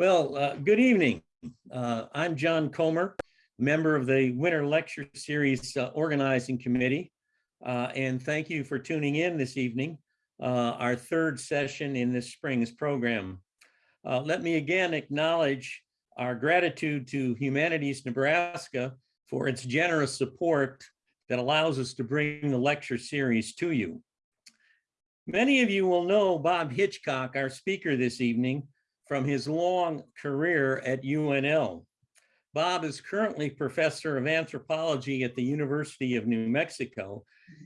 Well, uh, good evening. Uh, I'm John Comer, member of the Winter Lecture Series uh, Organizing Committee. Uh, and thank you for tuning in this evening, uh, our third session in this spring's program. Uh, let me again acknowledge our gratitude to Humanities Nebraska for its generous support that allows us to bring the lecture series to you. Many of you will know Bob Hitchcock, our speaker this evening, from his long career at UNL. Bob is currently professor of anthropology at the University of New Mexico.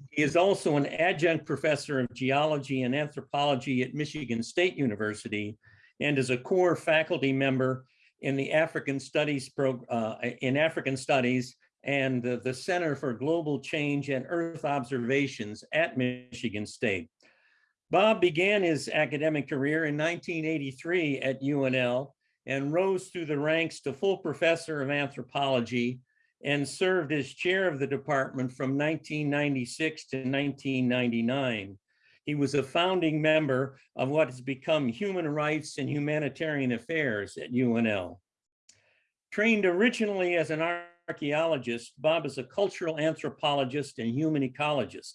He is also an adjunct professor of geology and anthropology at Michigan State University and is a core faculty member in the African Studies pro, uh, in African Studies and the, the Center for Global Change and Earth Observations at Michigan State. Bob began his academic career in 1983 at UNL and rose through the ranks to full professor of anthropology and served as chair of the department from 1996 to 1999. He was a founding member of what has become Human Rights and Humanitarian Affairs at UNL. Trained originally as an archaeologist, Bob is a cultural anthropologist and human ecologist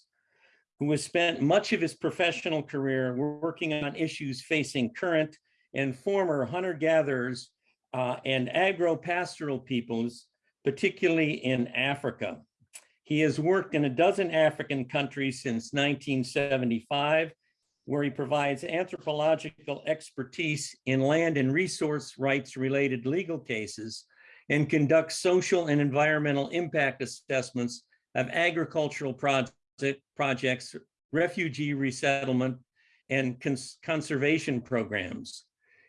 who has spent much of his professional career working on issues facing current and former hunter-gatherers uh, and agro-pastoral peoples, particularly in Africa. He has worked in a dozen African countries since 1975, where he provides anthropological expertise in land and resource rights related legal cases and conducts social and environmental impact assessments of agricultural projects projects, refugee resettlement, and cons conservation programs.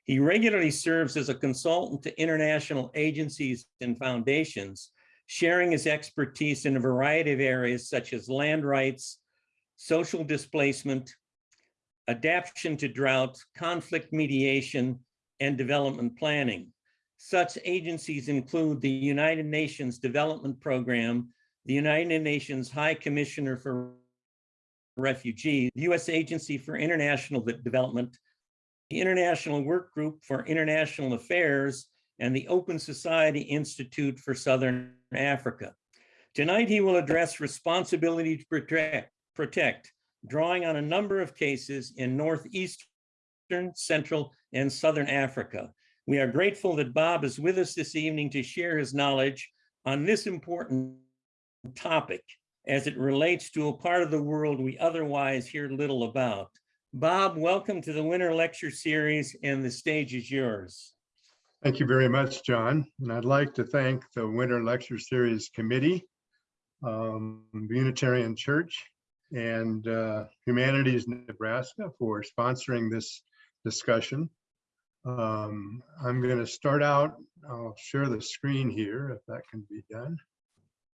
He regularly serves as a consultant to international agencies and foundations, sharing his expertise in a variety of areas such as land rights, social displacement, adaptation to drought, conflict mediation, and development planning. Such agencies include the United Nations Development Program, the United Nations High Commissioner for Refugees, the U.S. Agency for International Development, the International Work Group for International Affairs, and the Open Society Institute for Southern Africa. Tonight, he will address responsibility to protect, protect, drawing on a number of cases in Northeastern, Central, and Southern Africa. We are grateful that Bob is with us this evening to share his knowledge on this important topic as it relates to a part of the world we otherwise hear little about. Bob, welcome to the Winter Lecture Series and the stage is yours. Thank you very much, John. And I'd like to thank the Winter Lecture Series Committee, um, Unitarian Church, and uh, Humanities Nebraska for sponsoring this discussion. Um, I'm going to start out, I'll share the screen here if that can be done.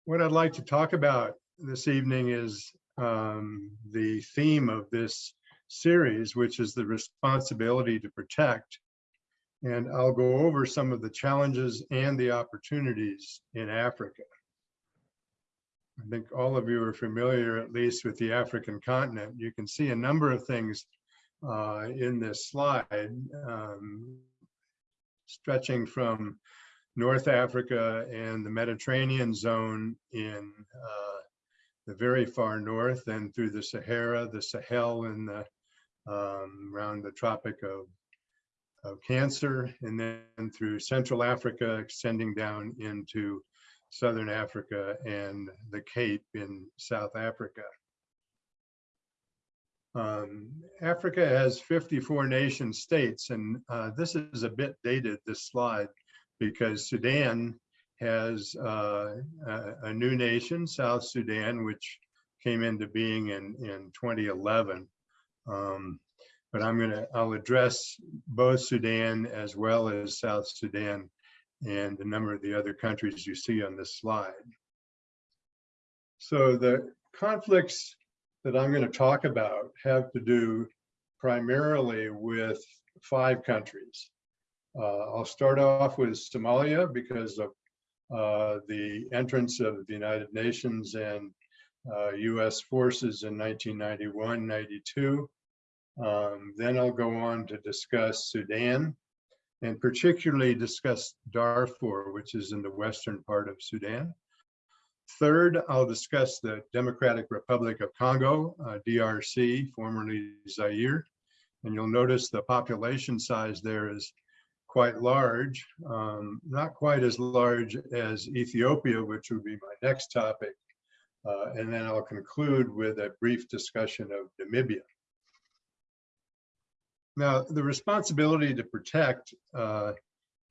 What I'd like to talk about this evening is um, the theme of this series, which is the responsibility to protect. And I'll go over some of the challenges and the opportunities in Africa. I think all of you are familiar, at least with the African continent. You can see a number of things uh, in this slide, um, stretching from North Africa and the Mediterranean zone in uh, the very far north and through the Sahara, the Sahel and the um, around the Tropic of, of Cancer, and then through Central Africa, extending down into Southern Africa and the Cape in South Africa. Um, Africa has 54 nation states, and uh, this is a bit dated, this slide, because Sudan has uh, a, new nation, South Sudan, which came into being in, in 2011. Um, but I'm gonna, I'll address both Sudan as well as South Sudan and a number of the other countries you see on this slide. So the conflicts that I'm gonna talk about have to do primarily with five countries. Uh, I'll start off with Somalia because of uh, the entrance of the United Nations and uh, US forces in 1991, 92. Um, then I'll go on to discuss Sudan. and particularly discuss Darfur, which is in the western part of Sudan. Third, I'll discuss the Democratic Republic of Congo, uh, DRC, formerly Zaire. And you'll notice the population size there is quite large, um, not quite as large as Ethiopia, which would be my next topic. Uh, and then I'll conclude with a brief discussion of Namibia. Now, the responsibility to protect uh,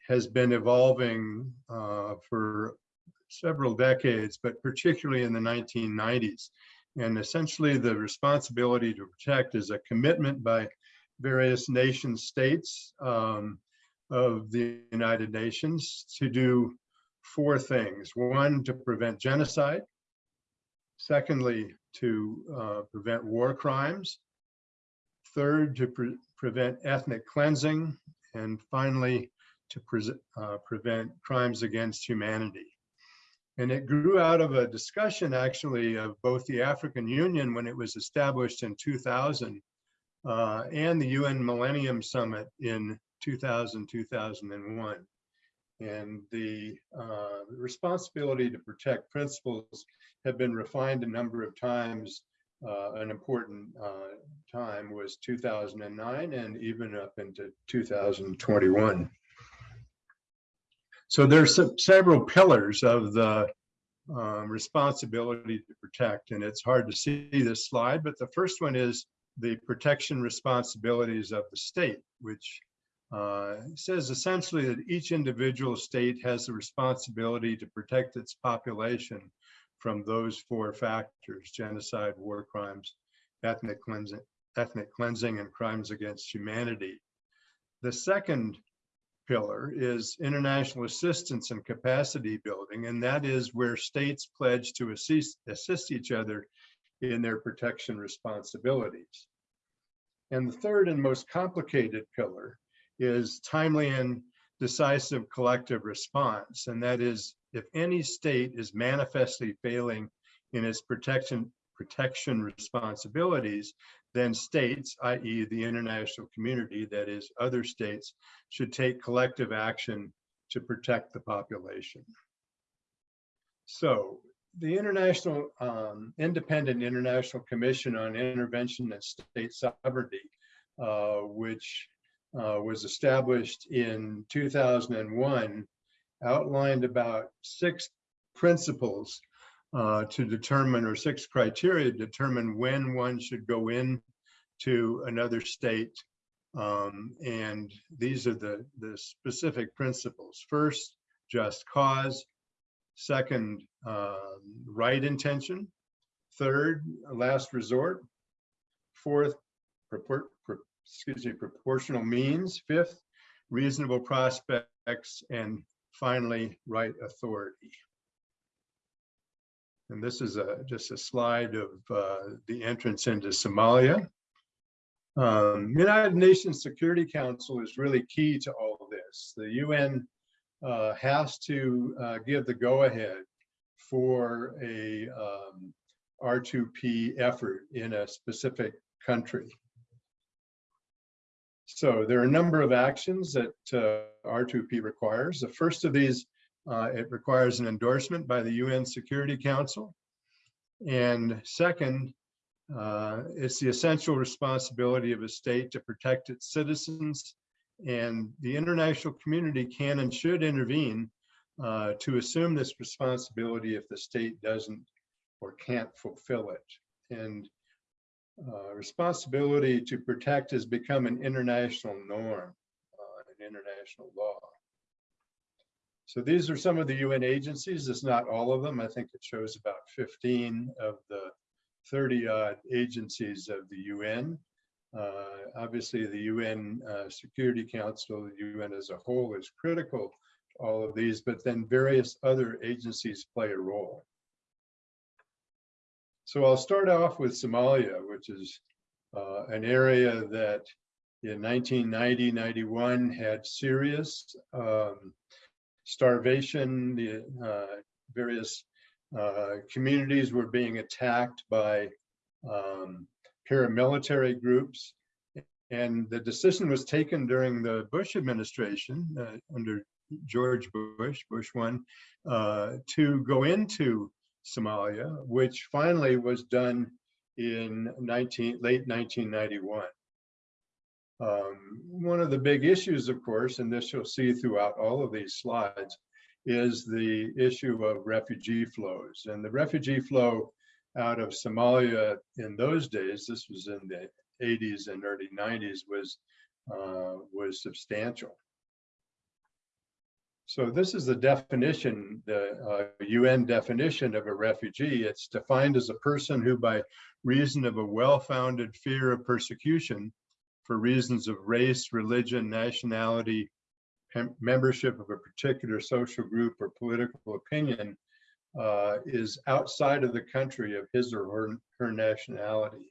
has been evolving uh, for several decades, but particularly in the 1990s. And essentially, the responsibility to protect is a commitment by various nation states um, of the United Nations to do four things. One, to prevent genocide. Secondly, to uh, prevent war crimes. Third, to pre prevent ethnic cleansing. And finally, to pre uh, prevent crimes against humanity. And it grew out of a discussion actually of both the African Union when it was established in 2000 uh, and the UN Millennium Summit in 2000, 2001. And the uh, responsibility to protect principles have been refined a number of times. Uh, an important uh, time was 2009 and even up into 2021. So there's several pillars of the um, responsibility to protect, and it's hard to see this slide, but the first one is the protection responsibilities of the state, which uh, says essentially that each individual state has the responsibility to protect its population from those four factors, genocide, war crimes, ethnic cleansing, ethnic cleansing, and crimes against humanity. The second pillar is international assistance and capacity building, and that is where states pledge to assist, assist each other in their protection responsibilities. And the third and most complicated pillar is timely and decisive collective response, and that is if any state is manifestly failing in its protection protection responsibilities, then states, i.e. the international community, that is other states, should take collective action to protect the population. So the International um, Independent International Commission on Intervention and State Sovereignty, uh, which uh, was established in 2001, outlined about six principles uh, to determine, or six criteria to determine when one should go in to another state. Um, and these are the, the specific principles. First, just cause. Second, uh, right intention. Third, last resort. Fourth, pro excuse me, proportional means. Fifth, reasonable prospects. And finally, right authority. And this is a, just a slide of uh, the entrance into Somalia. Um, United Nations Security Council is really key to all of this. The UN uh, has to uh, give the go-ahead for a um, R2P effort in a specific country. So there are a number of actions that uh, R2P requires. The first of these uh, it requires an endorsement by the UN Security Council. And second, uh, it's the essential responsibility of a state to protect its citizens and the international community can and should intervene uh, to assume this responsibility if the state doesn't or can't fulfill it. And uh, responsibility to protect has become an international norm, uh, an international law. So these are some of the UN agencies. It's not all of them. I think it shows about 15 of the 30 odd agencies of the UN. Uh, obviously, the UN uh, Security Council, the UN as a whole is critical to all of these, but then various other agencies play a role. So I'll start off with Somalia, which is uh, an area that in 1990-91 had serious um, starvation, the uh, various uh, communities were being attacked by um, paramilitary groups. And the decision was taken during the Bush administration uh, under George Bush, Bush one, uh, to go into Somalia, which finally was done in 19, late 1991. Um, one of the big issues, of course, and this you'll see throughout all of these slides, is the issue of refugee flows. And the refugee flow out of Somalia in those days, this was in the 80s and early 90s, was uh, was substantial. So this is the definition, the uh, UN definition of a refugee. It's defined as a person who, by reason of a well-founded fear of persecution, for reasons of race, religion, nationality, membership of a particular social group or political opinion, uh, is outside of the country of his or her, her nationality.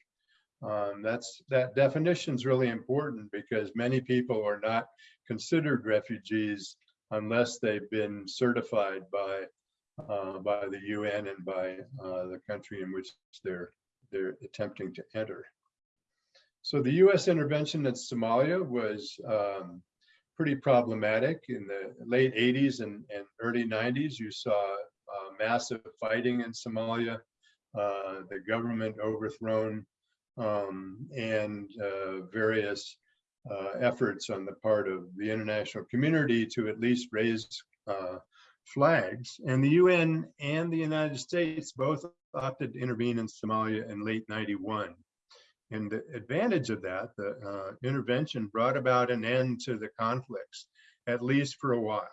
Um, that's that definition is really important because many people are not considered refugees unless they've been certified by uh, by the UN and by uh, the country in which they're they're attempting to enter. So the U.S. intervention in Somalia was um, pretty problematic in the late 80s and, and early 90s. You saw uh, massive fighting in Somalia, uh, the government overthrown, um, and uh, various efforts on the part of the international community to at least raise uh, flags. And the UN and the United States both opted to intervene in Somalia in late 91. And the advantage of that, the uh, intervention brought about an end to the conflicts, at least for a while.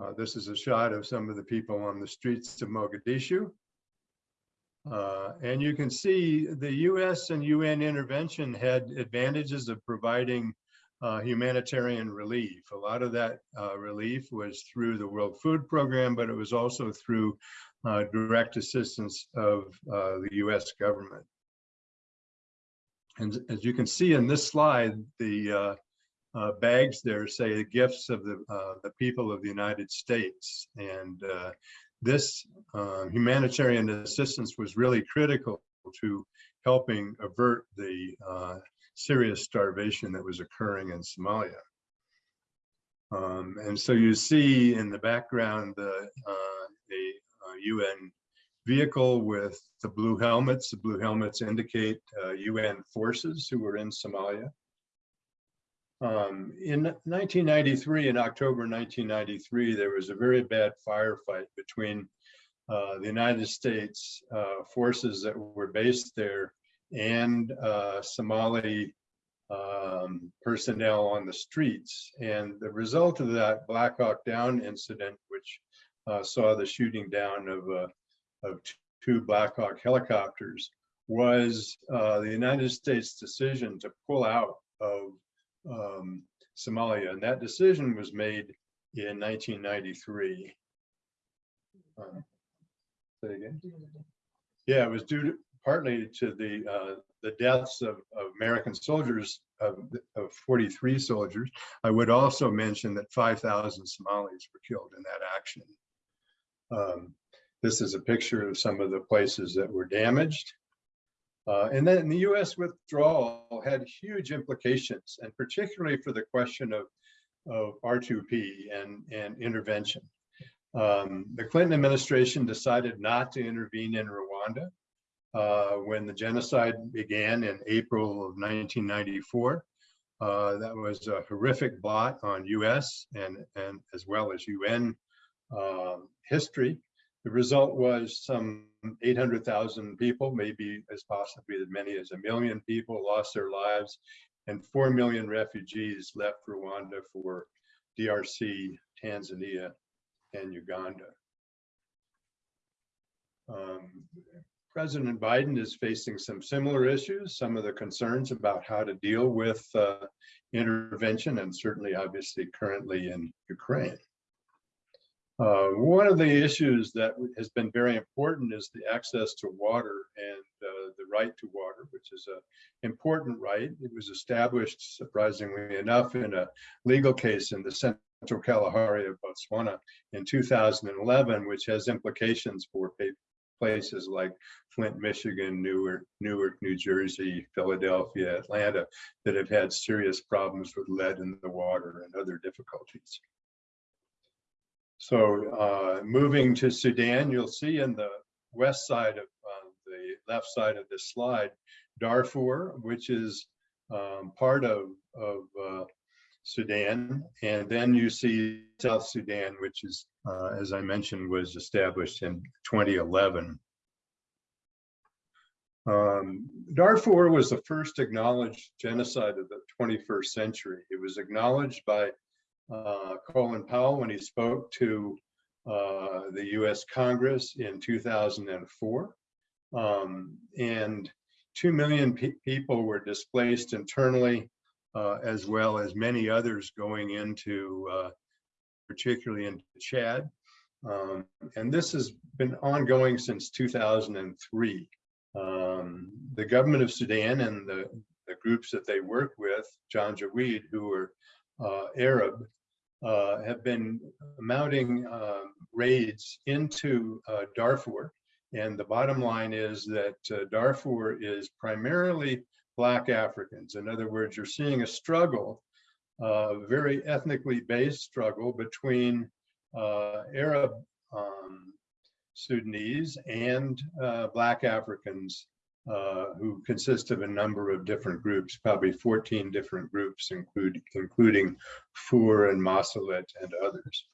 Uh, this is a shot of some of the people on the streets of Mogadishu. Uh, and you can see the US and UN intervention had advantages of providing uh, humanitarian relief. A lot of that uh, relief was through the World Food Program, but it was also through uh, direct assistance of uh, the US government. And as you can see in this slide, the uh, bags there say the gifts of the, the people of the United States. And this humanitarian assistance was really critical to helping avert the serious starvation that was occurring in Somalia. Um, and so you see in the background the, uh, uh, UN vehicle with the blue helmets. The blue helmets indicate uh, UN forces who were in Somalia. Um, in 1993, in October 1993, there was a very bad firefight between uh, the United States uh, forces that were based there and uh, Somali um, personnel on the streets. And the result of that Black Hawk Down incident, which uh, saw the shooting down of, uh, of two Black Hawk helicopters, was uh, the United States decision to pull out of um, Somalia. And that decision was made in 1993. Uh, say again? Yeah, it was due to, partly to the uh, the deaths of, of American soldiers of, of 43 soldiers. I would also mention that 5,000 Somalis were killed in that action. Um, this is a picture of some of the places that were damaged. Uh, and then the US withdrawal had huge implications, and particularly for the question of, of R2P and, and intervention. Um, the Clinton administration decided not to intervene in Rwanda uh, when the genocide began in April of 1994. Uh, that was a horrific blot on US and, and as well as UN um, history. The result was some 800,000 people, maybe as possibly as many as a million people lost their lives and 4 million refugees left Rwanda for DRC, Tanzania, and Uganda. Um, President Biden is facing some similar issues, some of the concerns about how to deal with uh, intervention and certainly obviously currently in Ukraine. Uh, one of the issues that has been very important is the access to water and uh, the right to water, which is an important right. It was established, surprisingly enough, in a legal case in the Central Kalahari of Botswana in 2011, which has implications for places like Flint, Michigan, Newark, Newark, New Jersey, Philadelphia, Atlanta, that have had serious problems with lead in the water and other difficulties. So uh, moving to Sudan, you'll see in the west side of uh, the left side of this slide, Darfur, which is um, part of, of uh, Sudan. And then you see South Sudan, which is, uh, as I mentioned, was established in 2011. Um, Darfur was the first acknowledged genocide of the 21st century. It was acknowledged by uh, Colin Powell when he spoke to uh, the US Congress in 2004. Um, and 2 million pe people were displaced internally, uh, as well as many others going into, uh, particularly into Chad. Um, and this has been ongoing since 2003. Um, the government of Sudan and the, the groups that they work with, Janjaweed, who are uh, Arab, uh, have been mounting uh, raids into uh, Darfur. And the bottom line is that uh, Darfur is primarily Black Africans. In other words, you're seeing a struggle, a very ethnically based struggle between uh, Arab um, Sudanese and uh, Black Africans uh, who consist of a number of different groups, probably 14 different groups, include, including Fur and Masalit and others.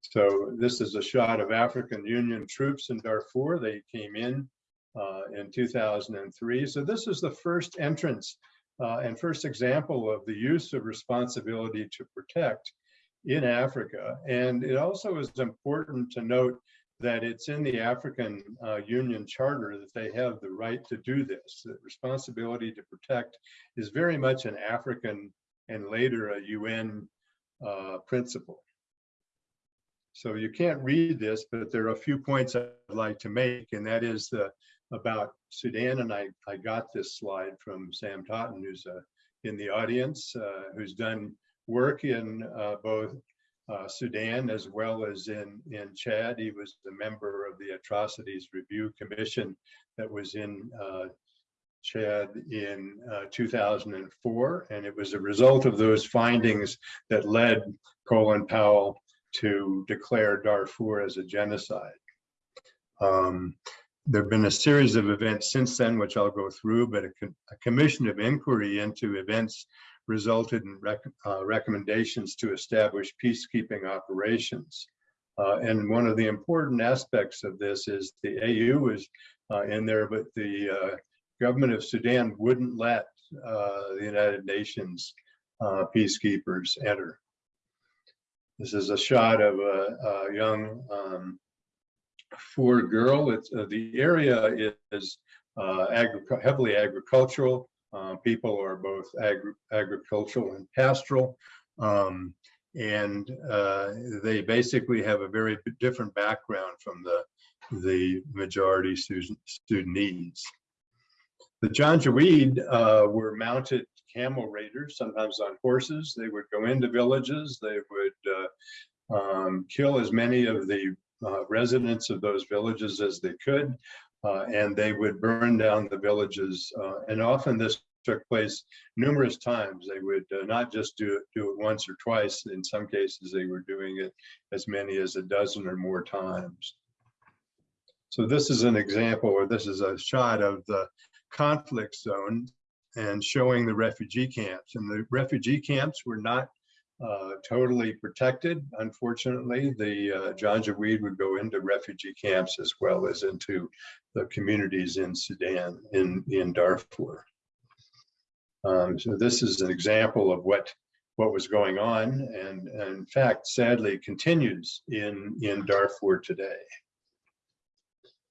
So this is a shot of African Union troops in Darfur. They came in uh, in 2003. So this is the first entrance uh, and first example of the use of responsibility to protect in Africa. And it also is important to note that it's in the African uh, Union Charter that they have the right to do this. The responsibility to protect is very much an African and later a UN uh, principle. So you can't read this, but there are a few points I'd like to make, and that is the about Sudan. And I, I got this slide from Sam Totten, who's uh, in the audience, uh, who's done work in uh, both uh, Sudan as well as in, in Chad. He was a member of the Atrocities Review Commission that was in uh, Chad in uh, 2004. And it was a result of those findings that led Colin Powell to declare Darfur as a genocide. Um, there have been a series of events since then, which I'll go through, but a, a commission of inquiry into events resulted in rec uh, recommendations to establish peacekeeping operations. Uh, and one of the important aspects of this is the AU is uh, in there, but the uh, government of Sudan wouldn't let uh, the United Nations uh, peacekeepers enter. This is a shot of a, a young um, Fur girl. It's, the area is heavily agricultural. Uh, people are both agri agricultural and pastoral. Um, and uh, they basically have a very different background from the, the majority Sudanese. The Janjaweed uh, were mounted camel raiders, sometimes on horses. They would go into villages. They would uh, um, kill as many of the uh, residents of those villages as they could. Uh, and they would burn down the villages. Uh, and often this took place numerous times. They would uh, not just do it, do it once or twice. In some cases, they were doing it as many as a dozen or more times. So this is an example, or this is a shot of the conflict zone and showing the refugee camps. And the refugee camps were not uh, totally protected. Unfortunately, the uh, Janjaweed would go into refugee camps as well as into the communities in Sudan, in, in Darfur. Um, so this is an example of what what was going on and, and in fact sadly continues in in Darfur today.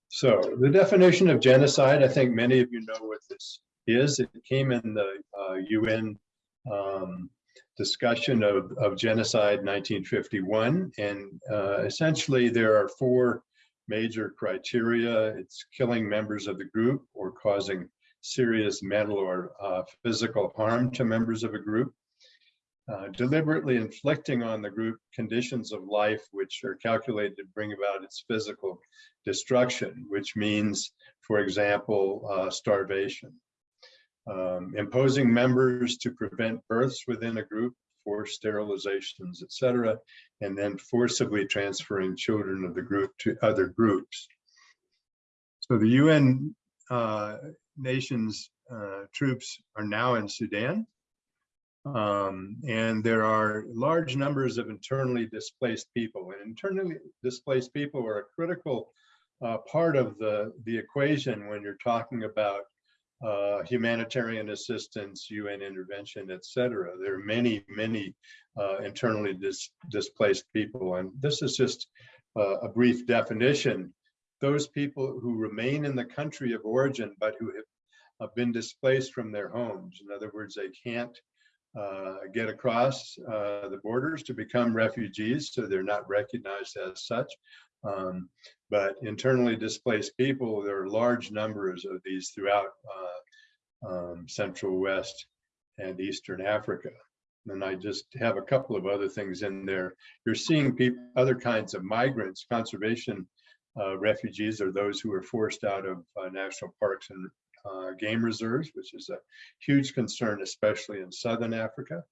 So the definition of genocide, I think many of you know what this is. It came in the uh, UN um, discussion of, of genocide 1951. And uh, essentially there are four major criteria. It's killing members of the group or causing serious mental or uh, physical harm to members of a group. uh, deliberately inflicting on the group conditions of life which are calculated to bring about its physical destruction, which means, for example, uh, starvation. Um, imposing members to prevent births within a group, forced sterilizations, etc., and then forcibly transferring children of the group to other groups. So the UN uh, nations uh, troops are now in Sudan. Um, and there are large numbers of internally displaced people and internally displaced people are a critical uh, part of the, the equation when you're talking about uh, humanitarian assistance, UN intervention, etc. There are many, many uh, internally dis displaced people. And this is just uh, a brief definition. Those people who remain in the country of origin, but who have been displaced from their homes. In other words, they can't uh, get across uh, the borders to become refugees, so they're not recognized as such. Um, but internally displaced people, there are large numbers of these throughout uh, um, Central West and Eastern Africa. And I just have a couple of other things in there. You're seeing people, other kinds of migrants, conservation uh, refugees are those who are forced out of uh, national parks and uh, game reserves, which is a huge concern, especially in Southern Africa.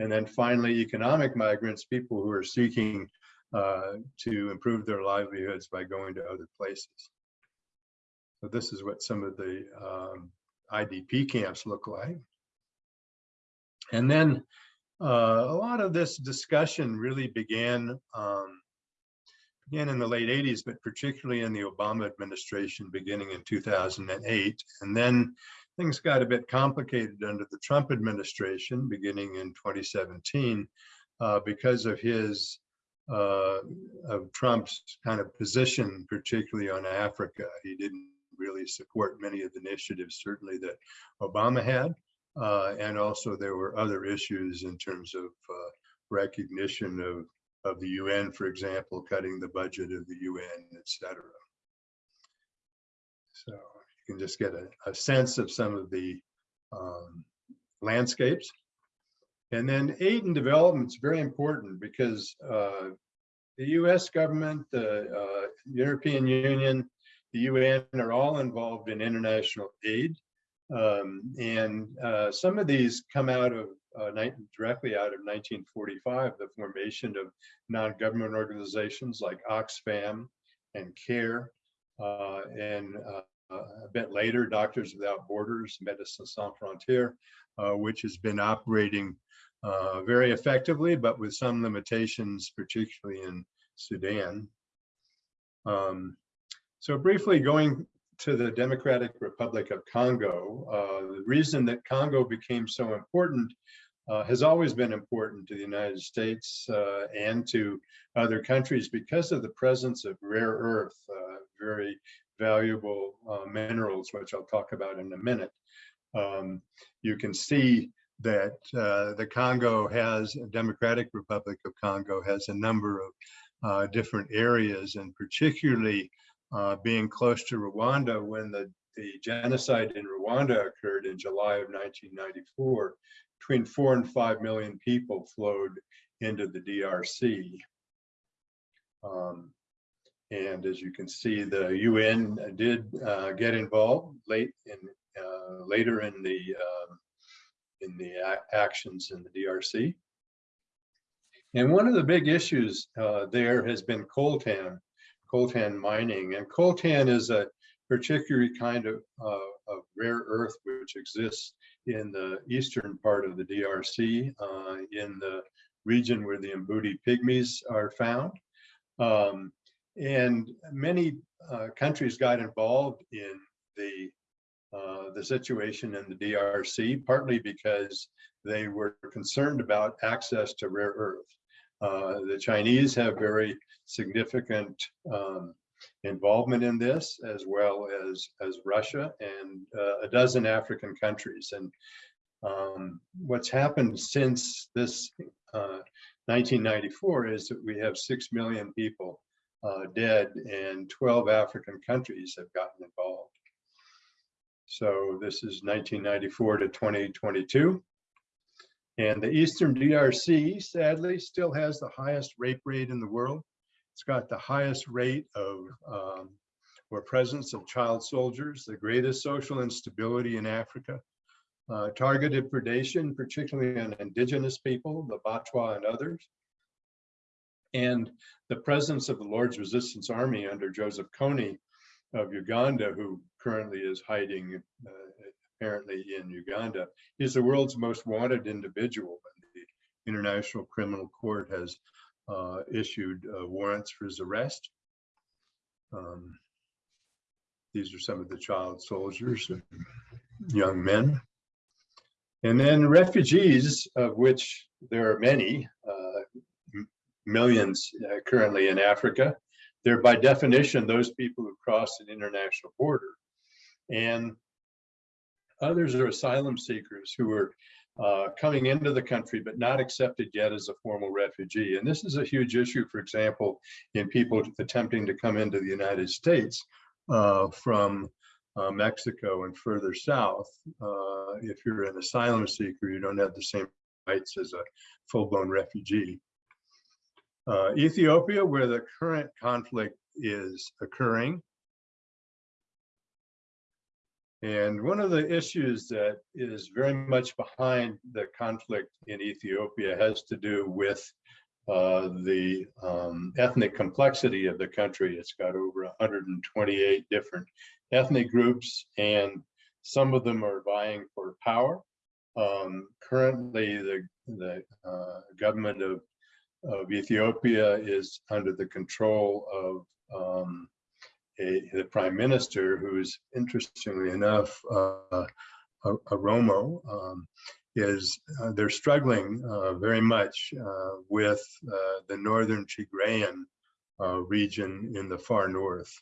And then finally, economic migrants, people who are seeking uh, to improve their livelihoods by going to other places. So this is what some of the um, IDP camps look like. And then uh, a lot of this discussion really began um, began in the late 80s, but particularly in the Obama administration beginning in 2008. And then things got a bit complicated under the Trump administration beginning in 2017 uh, because of his uh, of Trump's kind of position, particularly on Africa. He didn't really support many of the initiatives, certainly that Obama had. Uh, and also there were other issues in terms of uh, recognition of, of the UN, for example, cutting the budget of the UN, et cetera. So you can just get a, a sense of some of the um, landscapes. And then aid and development is very important because uh, the US government, the uh, European Union, the UN are all involved in international aid. Um, and uh, some of these come out of uh, directly out of 1945, the formation of non-government organizations like Oxfam and CARE, uh, and uh, a bit later, Doctors Without Borders, Médecins Sans Frontières, which has been operating uh, very effectively, but with some limitations, particularly in Sudan. Um, so briefly going to the Democratic Republic of Congo, uh, the reason that Congo became so important uh, has always been important to the United States uh, and to other countries because of the presence of rare earth, uh, very valuable uh, minerals, which I'll talk about in a minute. Um, you can see that uh, the Congo has, Democratic Republic of Congo has a number of uh, different areas and particularly uh, being close to Rwanda when the, the genocide in Rwanda occurred in July of 1994, between four and five million people flowed into the DRC. Um, and as you can see, the UN did uh, get involved late in uh, later in the um, in the actions in the DRC. And one of the big issues uh, there has been coltan, coltan mining. And coltan is a particular kind of, uh, of rare earth which exists in the eastern part of the DRC, uh, in the region where the Mbuti pygmies are found. Um, and many uh, countries got involved in the uh, the situation in the DRC, partly because they were concerned about access to rare earth. Uh, the Chinese have very significant um, involvement in this, as well as, as Russia and uh, a dozen African countries. And um, what's happened since this 1994 uh, is that we have 6 million people uh, dead and 12 African countries have gotten involved. So this is 1994 to 2022. And the Eastern DRC sadly still has the highest rape rate in the world. It's got the highest rate of um, or presence of child soldiers, the greatest social instability in Africa, uh, targeted predation, particularly on indigenous people, the Batwa and others, and the presence of the Lord's Resistance Army under Joseph Kony of Uganda, who currently is hiding uh, apparently in Uganda, is the world's most wanted individual. And the International Criminal Court has uh, issued uh, warrants for his arrest. Um, these are some of the child soldiers, young men. And then refugees, of which there are many, uh, millions uh, currently in Africa. They're by definition those people who cross an international border. And others are asylum seekers who are uh, coming into the country but not accepted yet as a formal refugee. And this is a huge issue, for example, in people attempting to come into the United States uh, from uh, Mexico and further south. Uh, if you're an asylum seeker, you don't have the same rights as a full-blown refugee. Uh, Ethiopia, where the current conflict is occurring. And one of the issues that is very much behind the conflict in Ethiopia has to do with uh, the um, ethnic complexity of the country. It's got over 128 different ethnic groups, and some of them are vying for power. Um, currently, the, the uh, government of, of Ethiopia is under the control of um, a, the prime minister, who's interestingly enough, uh, a, Oromo. Um, is uh, they're struggling uh, very much uh, with uh, the northern Tigrayan uh, region in the far north.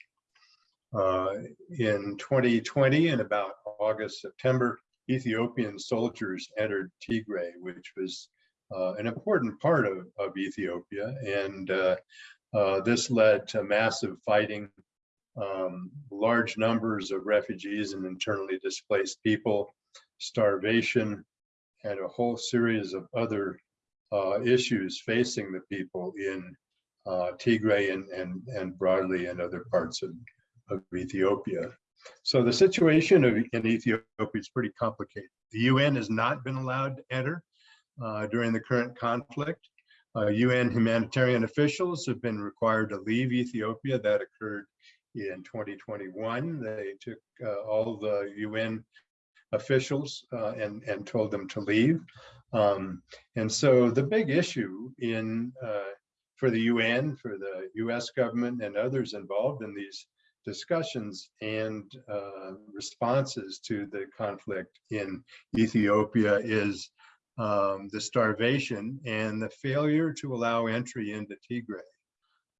Uh, in 2020, in about August, September, Ethiopian soldiers entered Tigray, which was an important part of, of Ethiopia. And this led to massive fighting, um, large numbers of refugees and internally displaced people, starvation, and a whole series of other uh, issues facing the people in uh, Tigray and, and, and broadly in other parts of, of Ethiopia. So the situation of, in Ethiopia is pretty complicated. The UN has not been allowed to enter uh, during the current conflict. UN uh, humanitarian officials have been required to leave Ethiopia. That occurred in 2021. They took uh, all the UN officials uh, and, and told them to leave. Um, and so the big issue in uh, for the UN, for the US government and others involved in these discussions and uh, responses to the conflict in Ethiopia is um, the starvation and the failure to allow entry into Tigray.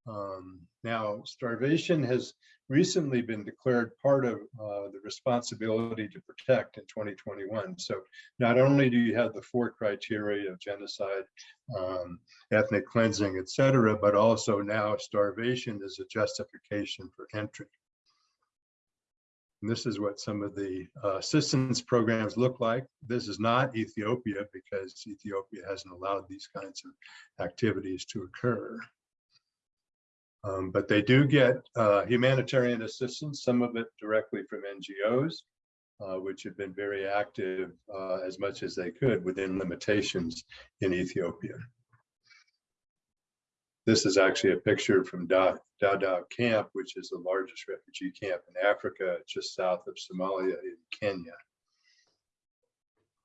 Um, now, starvation has recently been declared part of uh, the responsibility to protect in 2021. So not only do you have the four criteria of genocide, um, ethnic cleansing, et cetera, but also now starvation is a justification for entry. And this is what some of the uh, assistance programs look like. This is not Ethiopia because Ethiopia hasn't allowed these kinds of activities to occur. Um, but they do get uh, humanitarian assistance, some of it directly from NGOs, uh, which have been very active uh, as much as they could within limitations in Ethiopia. This is actually a picture from Dadaab camp, which is the largest refugee camp in Africa, just south of Somalia in Kenya.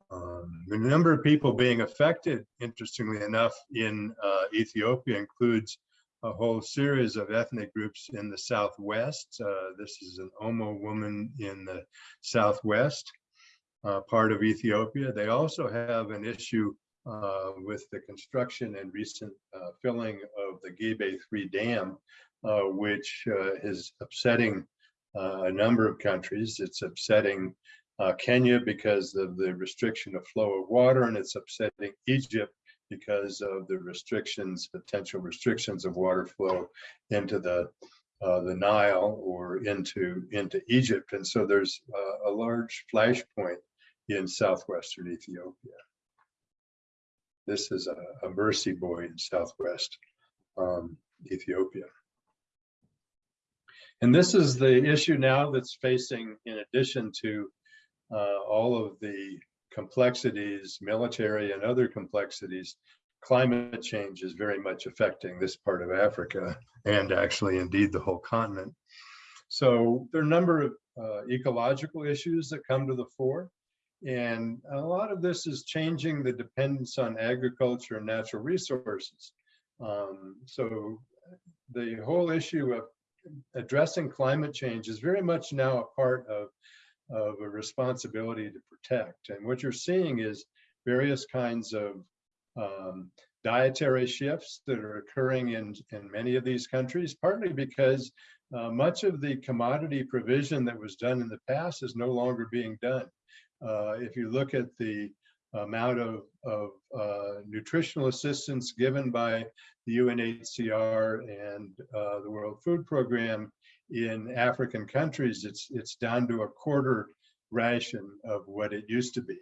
Um, the number of people being affected, interestingly enough, in uh, Ethiopia includes a whole series of ethnic groups in the Southwest. Uh, this is an Omo woman in the Southwest uh, part of Ethiopia. They also have an issue uh, with the construction and recent uh, filling of the Gibe 3 Dam, uh, which uh, is upsetting a number of countries. It's upsetting Kenya because of the restriction of flow of water, and it's upsetting Egypt because of the restrictions, potential restrictions of water flow into the uh, the Nile or into into Egypt, and so there's uh, a large flashpoint in southwestern Ethiopia. This is a, a Mursi boy in Southwest um, Ethiopia. And this is the issue now that's facing, in addition to uh, all of the complexities, military and other complexities, climate change is very much affecting this part of Africa and actually indeed the whole continent. So there are a number of uh, ecological issues that come to the fore. And a lot of this is changing the dependence on agriculture and natural resources. Um, so the whole issue of addressing climate change is very much now a part of, of a responsibility to protect. And what you're seeing is various kinds of um, dietary shifts that are occurring in, in many of these countries, partly because uh, much of the commodity provision that was done in the past is no longer being done. Uh, if you look at the amount of, of uh, nutritional assistance given by the UNHCR and uh, the World Food Program in African countries, it's, it's down to a quarter ration of what it used to be.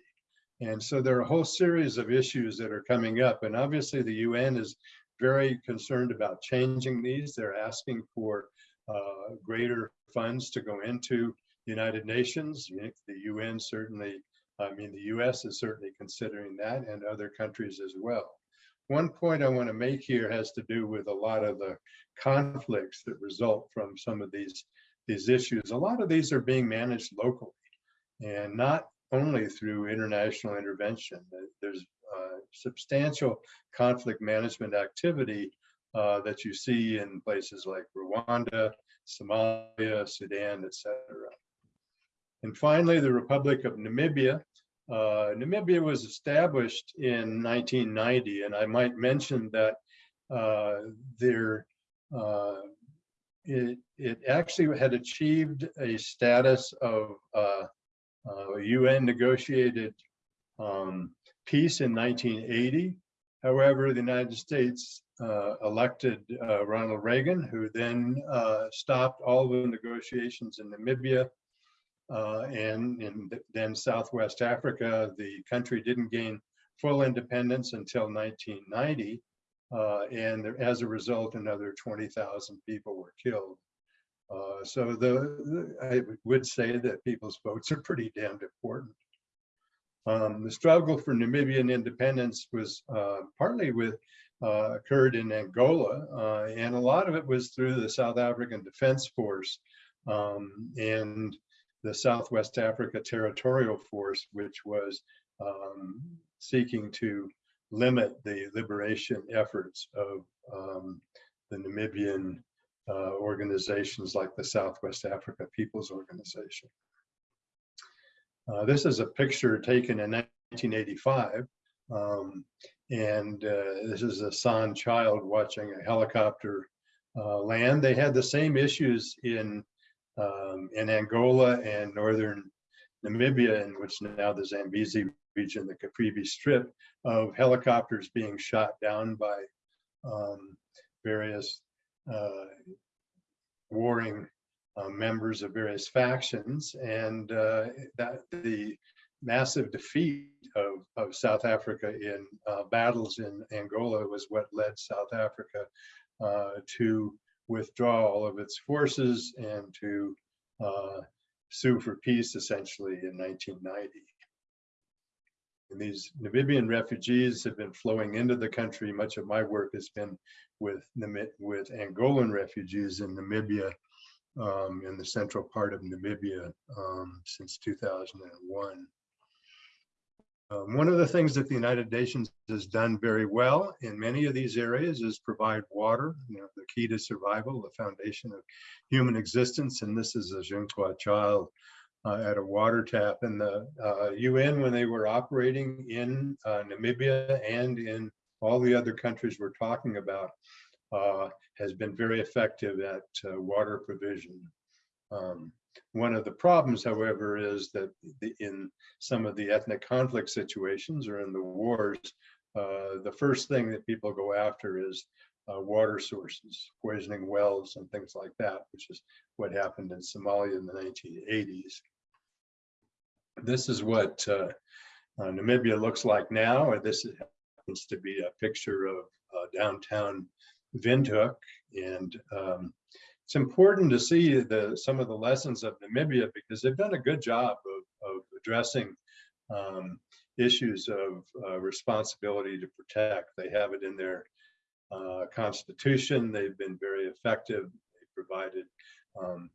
And so there are a whole series of issues that are coming up. And obviously the UN is very concerned about changing these. They're asking for uh, greater funds to go into United Nations. The UN certainly, I mean, the US is certainly considering that and other countries as well. One point I want to make here has to do with a lot of the conflicts that result from some of these, these issues. A lot of these are being managed locally and not only through international intervention. There's uh, substantial conflict management activity uh, that you see in places like Rwanda, Somalia, Sudan, etc. And finally, the Republic of Namibia. Uh, Namibia was established in 1990, and I might mention that uh, there, uh, it, it actually had achieved a status of uh, uh, UN negotiated um, peace in 1980. However, the United States uh, elected uh, Ronald Reagan, who then uh, stopped all the negotiations in Namibia uh, and in then Southwest Africa. The country didn't gain full independence until 1990. Uh, and as a result, another 20,000 people were killed. Uh, so the, I would say that people's votes are pretty damned important. Um, the struggle for Namibian independence was uh, partly with uh, occurred in Angola, uh, and a lot of it was through the South African Defense Force um, and the Southwest Africa Territorial Force, which was um, seeking to limit the liberation efforts of um, the Namibian uh, organizations like the Southwest Africa People's Organization. Uh, this is a picture taken in 1985. Um, and uh, this is a San child watching a helicopter uh, land. They had the same issues in, um, in Angola and northern Namibia, in which now the Zambezi region, the Caprivi Strip, of helicopters being shot down by um, various uh, warring uh, members of various factions, and uh, that the massive defeat of, of South Africa in uh, battles in Angola was what led South Africa uh, to withdraw all of its forces and to uh, sue for peace essentially in 1990. And these Namibian refugees have been flowing into the country. Much of my work has been with, with Angolan refugees in Namibia um, in the central part of Namibia um, since 2001. Um, one of the things that the United Nations has done very well in many of these areas is provide water, you know, the key to survival, the foundation of human existence. And this is a Zhengzhou child uh, at a water tap. And the uh, UN, when they were operating in uh, Namibia and in all the other countries we're talking about, uh, has been very effective at uh, water provision. Um, one of the problems, however, is that the, in some of the ethnic conflict situations or in the wars, uh, the first thing that people go after is uh, water sources, poisoning wells and things like that, which is what happened in Somalia in the 1980s. This is what uh, uh, Namibia looks like now. This happens to be a picture of uh, downtown Windhoek. And um, it's important to see the, some of the lessons of Namibia because they've done a good job of, of addressing um, issues of uh, responsibility to protect. They have it in their uh, constitution. They've been very effective. They provided um,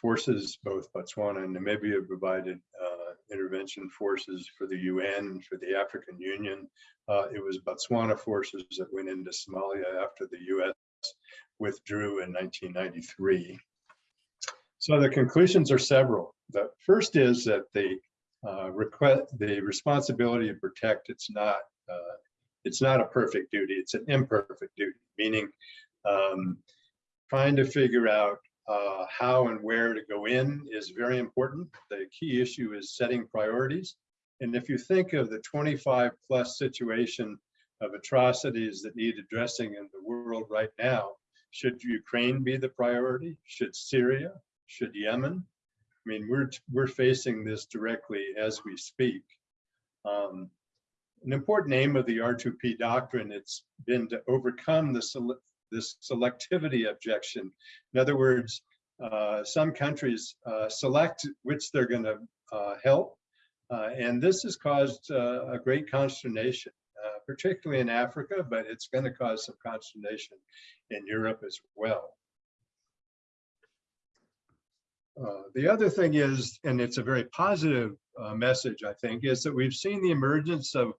forces, both Botswana and Namibia provided uh, intervention forces for the UN, for the African Union. Uh, it was Botswana forces that went into Somalia after the US withdrew in 1993. So the conclusions are several. The first is that the uh, request, the responsibility to protect, it's not, uh, it's not a perfect duty, it's an imperfect duty, meaning um, trying to figure out uh, how and where to go in is very important. The key issue is setting priorities. And if you think of the 25 plus situation of atrocities that need addressing in the world right now, should Ukraine be the priority? Should Syria? Should Yemen? I mean, we're, we're facing this directly as we speak. Um, an important aim of the R2P doctrine, it's been to overcome the sele- this selectivity objection. In other words, uh, some countries uh, select which they're going to uh, help, uh, and this has caused uh, a great consternation, particularly in Africa, but it's going to cause some consternation in Europe as well. Uh, the other thing is, and it's a very positive uh, message, I think, is that we've seen the emergence of,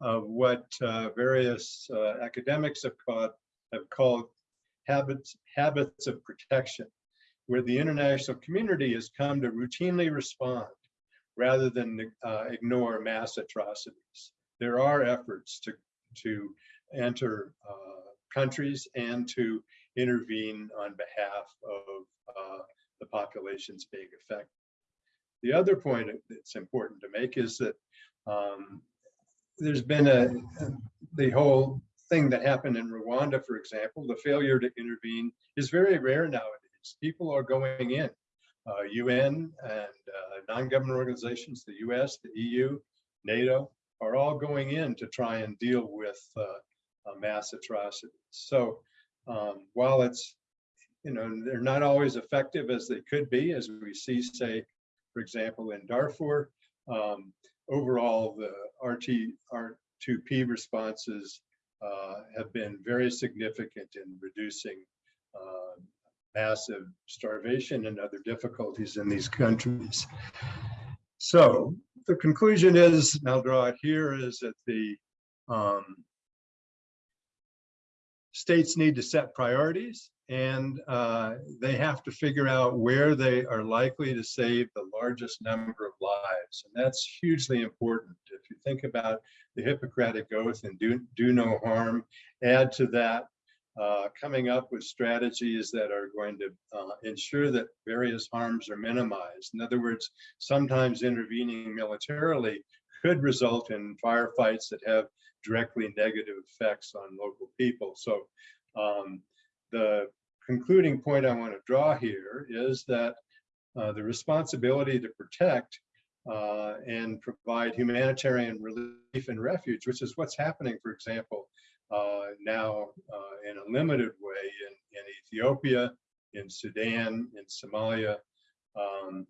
of what uh, various uh, academics have called, have called habits, habits of protection, where the international community has come to routinely respond rather than uh, ignore mass atrocities. There are efforts to, to enter uh, countries and to intervene on behalf of uh, the populations being affected. The other point that's important to make is that um, there's been a the whole thing that happened in Rwanda, for example, the failure to intervene is very rare nowadays. People are going in. Uh, UN and uh, non-government organizations, the US, the EU, NATO, are all going in to try and deal with uh, uh, mass atrocities. So um, while it's you know, they're not always effective as they could be, as we see, say, for example, in Darfur. Um, overall, the RT, R2P responses uh, have been very significant in reducing uh, massive starvation and other difficulties in these countries. So the conclusion is, and I'll draw it here, is that the um, states need to set priorities and uh, they have to figure out where they are likely to save the largest number of lives. And that's hugely important. If you think about the Hippocratic Oath and do, do no harm, add to that uh, coming up with strategies that are going to uh, ensure that various harms are minimized. In other words, sometimes intervening militarily could result in firefights that have directly negative effects on local people. So um, the concluding point I want to draw here is that uh, the responsibility to protect uh, and provide humanitarian relief and refuge, which is what's happening, for example, now uh, in a limited way in, in, Ethiopia, in Sudan, in Somalia, um,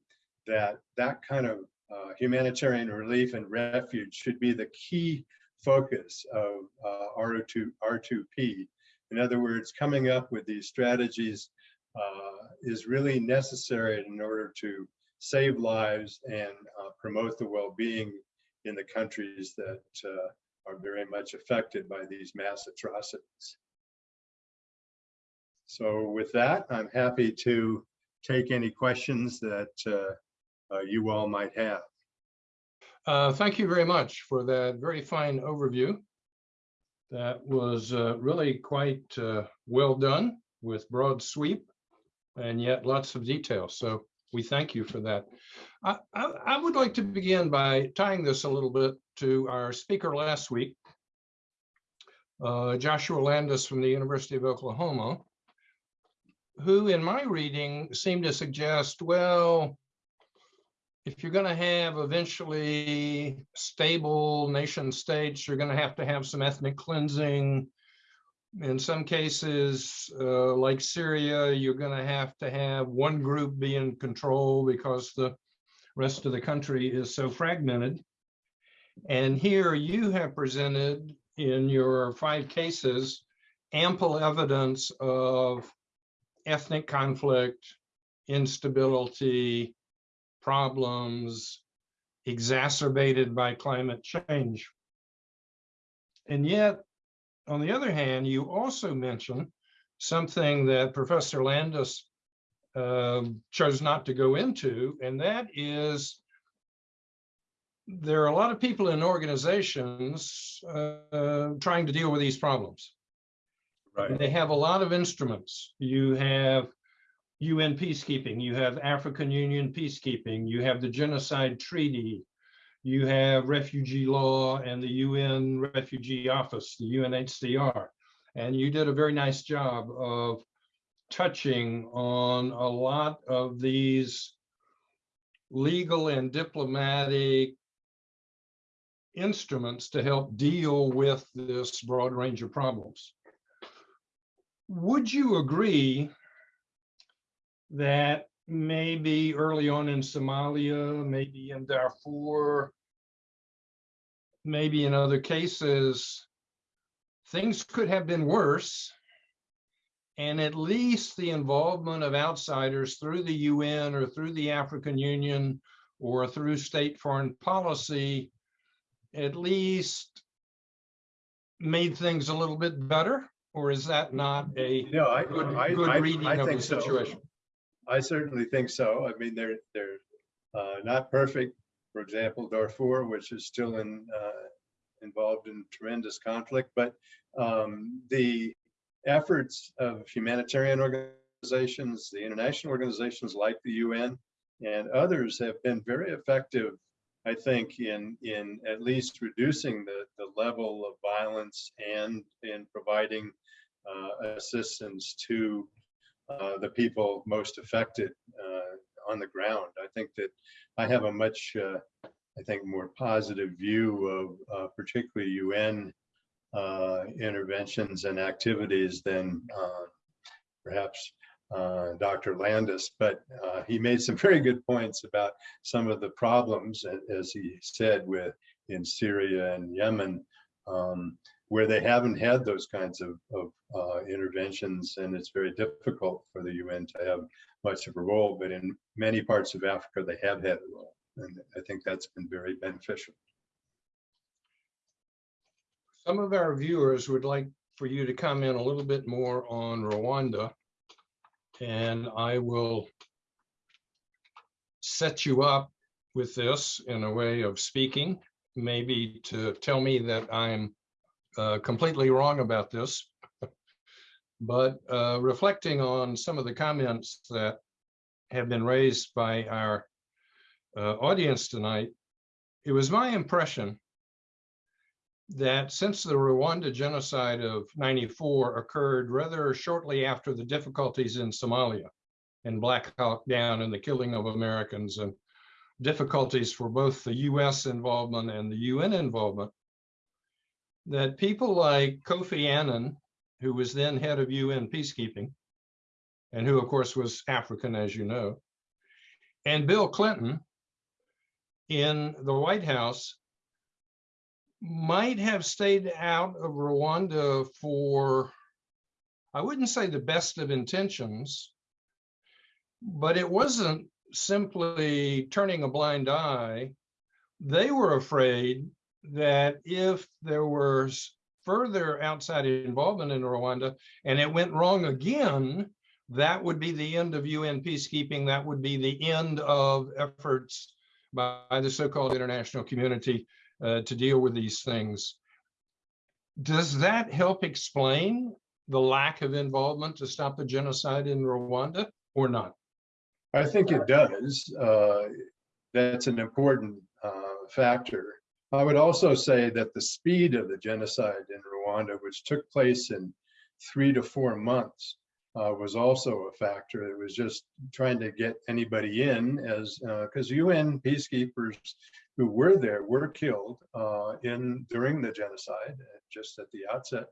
that that kind of uh, humanitarian relief and refuge should be the key focus of uh, R2, R2P in other words, coming up with these strategies uh, is really necessary in order to save lives and uh, promote the well-being in the countries that uh, are very much affected by these mass atrocities. So with that, I'm happy to take any questions that uh, uh, you all might have. Uh, thank you very much for that very fine overview. That was uh, really quite uh, well done with broad sweep and yet lots of detail. So we thank you for that. I, I, I would like to begin by tying this a little bit to our speaker last week, uh, Joshua Landis from the University of Oklahoma, who in my reading seemed to suggest, well, if you're going to have eventually stable nation states, you're going to have to have some ethnic cleansing. In some cases, uh, like Syria, you're going to have to have one group be in control because the rest of the country is so fragmented. And here you have presented in your five cases ample evidence of ethnic conflict, instability, problems exacerbated by climate change. And yet, on the other hand, you also mention something that Professor Landis um, chose not to go into, and that is there are a lot of people in organizations uh, trying to deal with these problems. Right. They have a lot of instruments. You have UN peacekeeping, you have African Union peacekeeping, you have the Genocide Treaty, you have refugee law and the UN Refugee Office, the UNHCR. And you did a very nice job of touching on a lot of these legal and diplomatic instruments to help deal with this broad range of problems. Would you agree that maybe early on in Somalia, maybe in Darfur, maybe in other cases, things could have been worse. And at least the involvement of outsiders through the UN or through the African Union or through state foreign policy, at least made things a little bit better? Or is that not a No, I, good, I, good I, reading I of the situation? so. I certainly think so. I mean, they're, they're uh, not perfect. For example, Darfur, which is still in, uh, involved in tremendous conflict, but um, the efforts of humanitarian organizations, the international organizations like the UN and others have been very effective, I think, in, in at least reducing the, the level of violence and in providing uh, assistance to uh, the people most affected uh, on the ground. I think that I have a much, uh, I think, more positive view of uh, particularly UN uh, interventions and activities than perhaps Dr. Landis, but he made some very good points about some of the problems, as he said, with in Syria and Yemen, um, where they haven't had those kinds of, of uh, interventions, and it's very difficult for the UN to have much of a role. But in many parts of Africa, they have had a role, and I think that's been very beneficial. Some of our viewers would like for you to comment a little bit more on Rwanda. And I will set you up with this in a way of speaking, maybe to tell me that I'm uh, completely wrong about this. But uh, reflecting on some of the comments that have been raised by our uh, audience tonight, it was my impression that since the Rwanda genocide of 94 occurred rather shortly after the difficulties in Somalia and Black Hawk Down and the killing of Americans and difficulties for both the US involvement and the UN involvement, that people like Kofi Annan, who was then head of UN peacekeeping, and who of course was African, as you know, and Bill Clinton in the White House might have stayed out of Rwanda for, I wouldn't say the best of intentions, but it wasn't simply turning a blind eye. They were afraid that if there was further outside involvement in Rwanda and it went wrong again, that would be the end of UN peacekeeping. That would be the end of efforts by the so-called international community uh, to deal with these things. Does that help explain the lack of involvement to stop the genocide in Rwanda or not? I think it does. Uh, That's an important uh, factor. I would also say that the speed of the genocide in Rwanda, which took place in three to four months, uh, was also a factor. It was just trying to get anybody in as, because UN peacekeepers who were there were killed uh, in during the genocide, uh, just at the outset.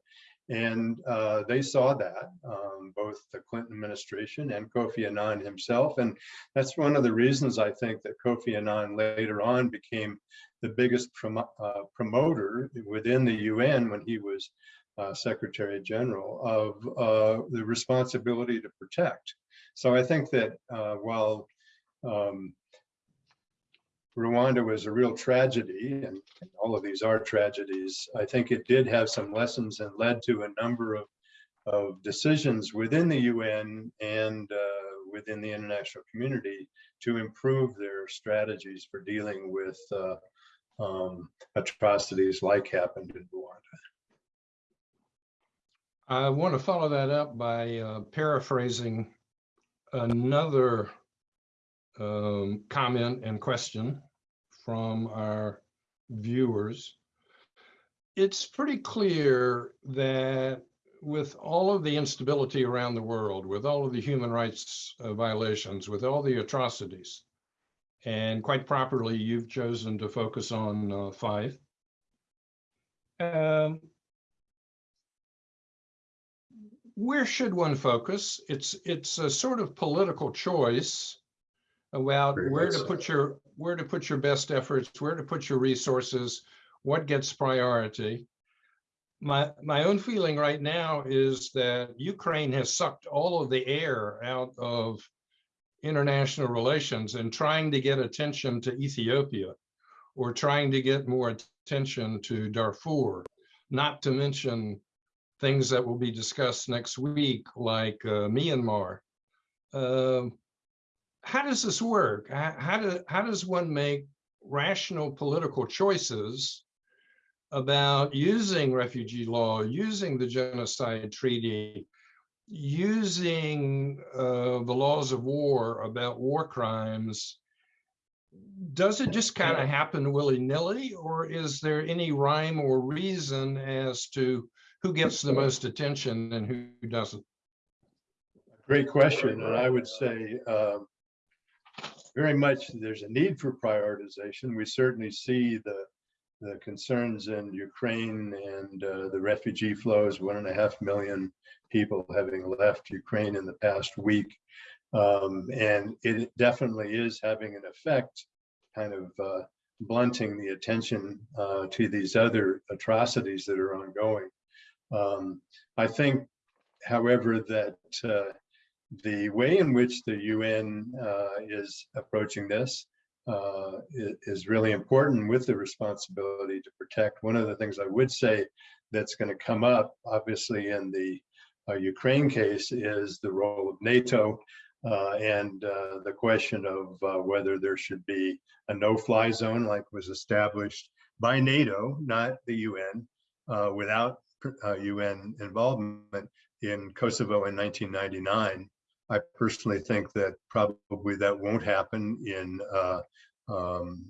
And uh, they saw that, um, both the Clinton administration and Kofi Annan himself. And that's one of the reasons I think that Kofi Annan later on became the biggest prom uh, promoter within the UN when he was uh, Secretary General of uh, the responsibility to protect. So I think that uh, while um, Rwanda was a real tragedy, and all of these are tragedies. I think it did have some lessons and led to a number of, of decisions within the UN and uh, within the international community to improve their strategies for dealing with uh, um, atrocities like happened in Rwanda. I want to follow that up by uh, paraphrasing another um, comment and question from our viewers. It's pretty clear that with all of the instability around the world, with all of the human rights uh, violations, with all the atrocities, and quite properly, you've chosen to focus on uh, five. Um, where should one focus? It's it's a sort of political choice about Very where to so. put your where to put your best efforts, where to put your resources, what gets priority. My my own feeling right now is that Ukraine has sucked all of the air out of international relations and trying to get attention to Ethiopia or trying to get more attention to Darfur, not to mention things that will be discussed next week, like uh, Myanmar. Um, how does this work? How, how, do, how does one make rational political choices about using refugee law, using the genocide treaty, using uh, the laws of war about war crimes? Does it just kind of happen willy-nilly, or is there any rhyme or reason as to who gets the most attention and who doesn't? Great question, and I would say um, very much there's a need for prioritization. We certainly see the the concerns in Ukraine and uh, the refugee flows, one and a half million people having left Ukraine in the past week. Um, and it definitely is having an effect, kind of uh, blunting the attention uh, to these other atrocities that are ongoing. Um, I think, however, that uh, the way in which the UN uh, is approaching this uh, is really important with the responsibility to protect. One of the things I would say that's going to come up, obviously, in the uh, Ukraine case is the role of NATO uh, and uh, the question of uh, whether there should be a no-fly zone like was established by NATO, not the UN, without UN involvement in Kosovo in 1999. I personally think that probably that won't happen in uh, um,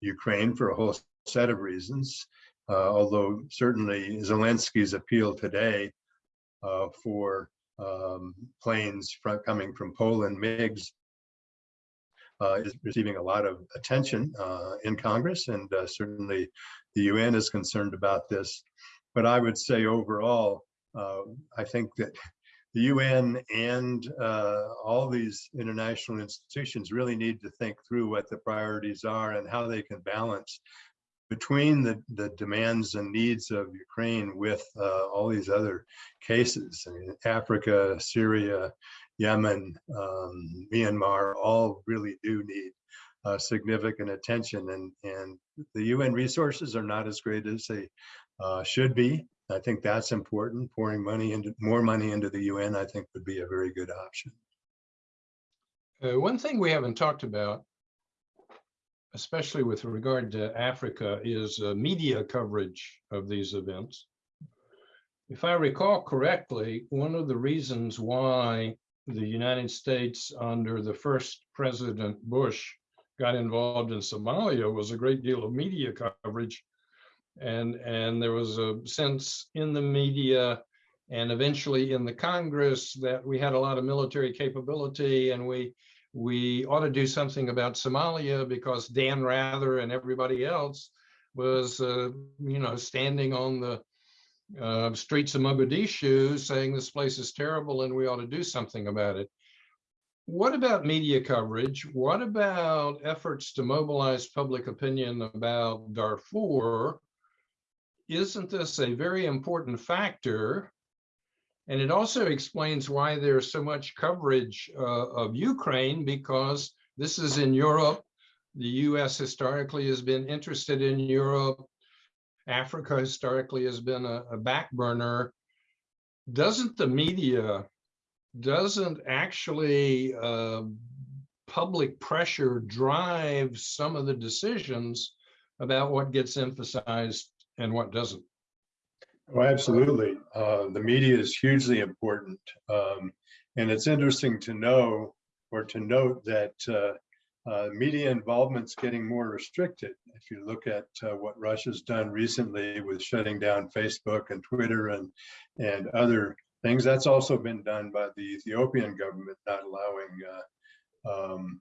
Ukraine for a whole set of reasons. Uh, although certainly Zelensky's appeal today uh, for um, planes fro- coming from Poland, MiGs, uh, is receiving a lot of attention uh, in Congress, and uh, certainly the UN is concerned about this. But I would say overall, uh, I think that the UN and uh, all these international institutions really need to think through what the priorities are and how they can balance between the, the demands and needs of Ukraine with uh, all these other cases. I mean, Africa, Syria, Yemen, um, Myanmar, all really do need uh, significant attention. And, and the UN resources are not as great as they uh, should be. I think that's important. Pouring money into more money into the UN, I think, would be a very good option. Uh, one thing we haven't talked about, especially with regard to Africa, is uh, media coverage of these events. If I recall correctly, one of the reasons why the United States under the first President Bush got involved in Somalia was a great deal of media coverage. And, and there was a sense in the media and eventually in the Congress that we had a lot of military capability and we we ought to do something about Somalia because Dan Rather and everybody else was, uh, you know, standing on the uh, streets of Mogadishu saying this place is terrible and we ought to do something about it. What about media coverage? What about efforts to mobilize public opinion about Darfur? Isn't this a very important factor? And it also explains why there's so much coverage uh, of Ukraine because this is in Europe. The US historically has been interested in Europe. Africa historically has been a, a back burner. Doesn't the media, doesn't actually uh, public pressure drive some of the decisions about what gets emphasized and what doesn't? Oh, absolutely. Uh, the media is hugely important. Um, and it's interesting to know or to note that uh, uh, media involvement's getting more restricted. If you look at uh, what Russia's done recently with shutting down Facebook and Twitter and, and other things, that's also been done by the Ethiopian government, not allowing uh, um,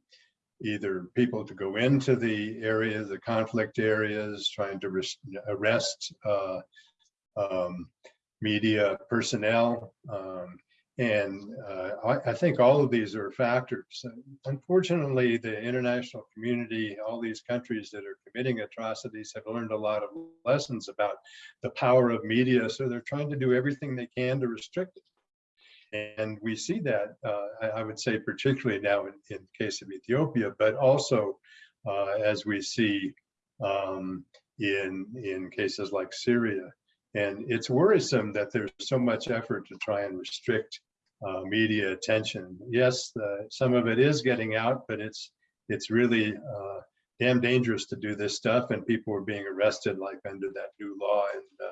either people to go into the areas, the conflict areas, trying to arrest uh, um, media personnel. Um, and uh, I, I, think all of these are factors. Unfortunately, the international community, all these countries that are committing atrocities have learned a lot of lessons about the power of media. So they're trying to do everything they can to restrict it. And we see that, uh, I, would say, particularly now in, in the case of Ethiopia, but also uh, as we see um, in, in cases like Syria. And it's worrisome that there's so much effort to try and restrict uh, media attention. Yes, the, some of it is getting out, but it's it's really uh, damn dangerous to do this stuff. And people are being arrested like under that new law in uh,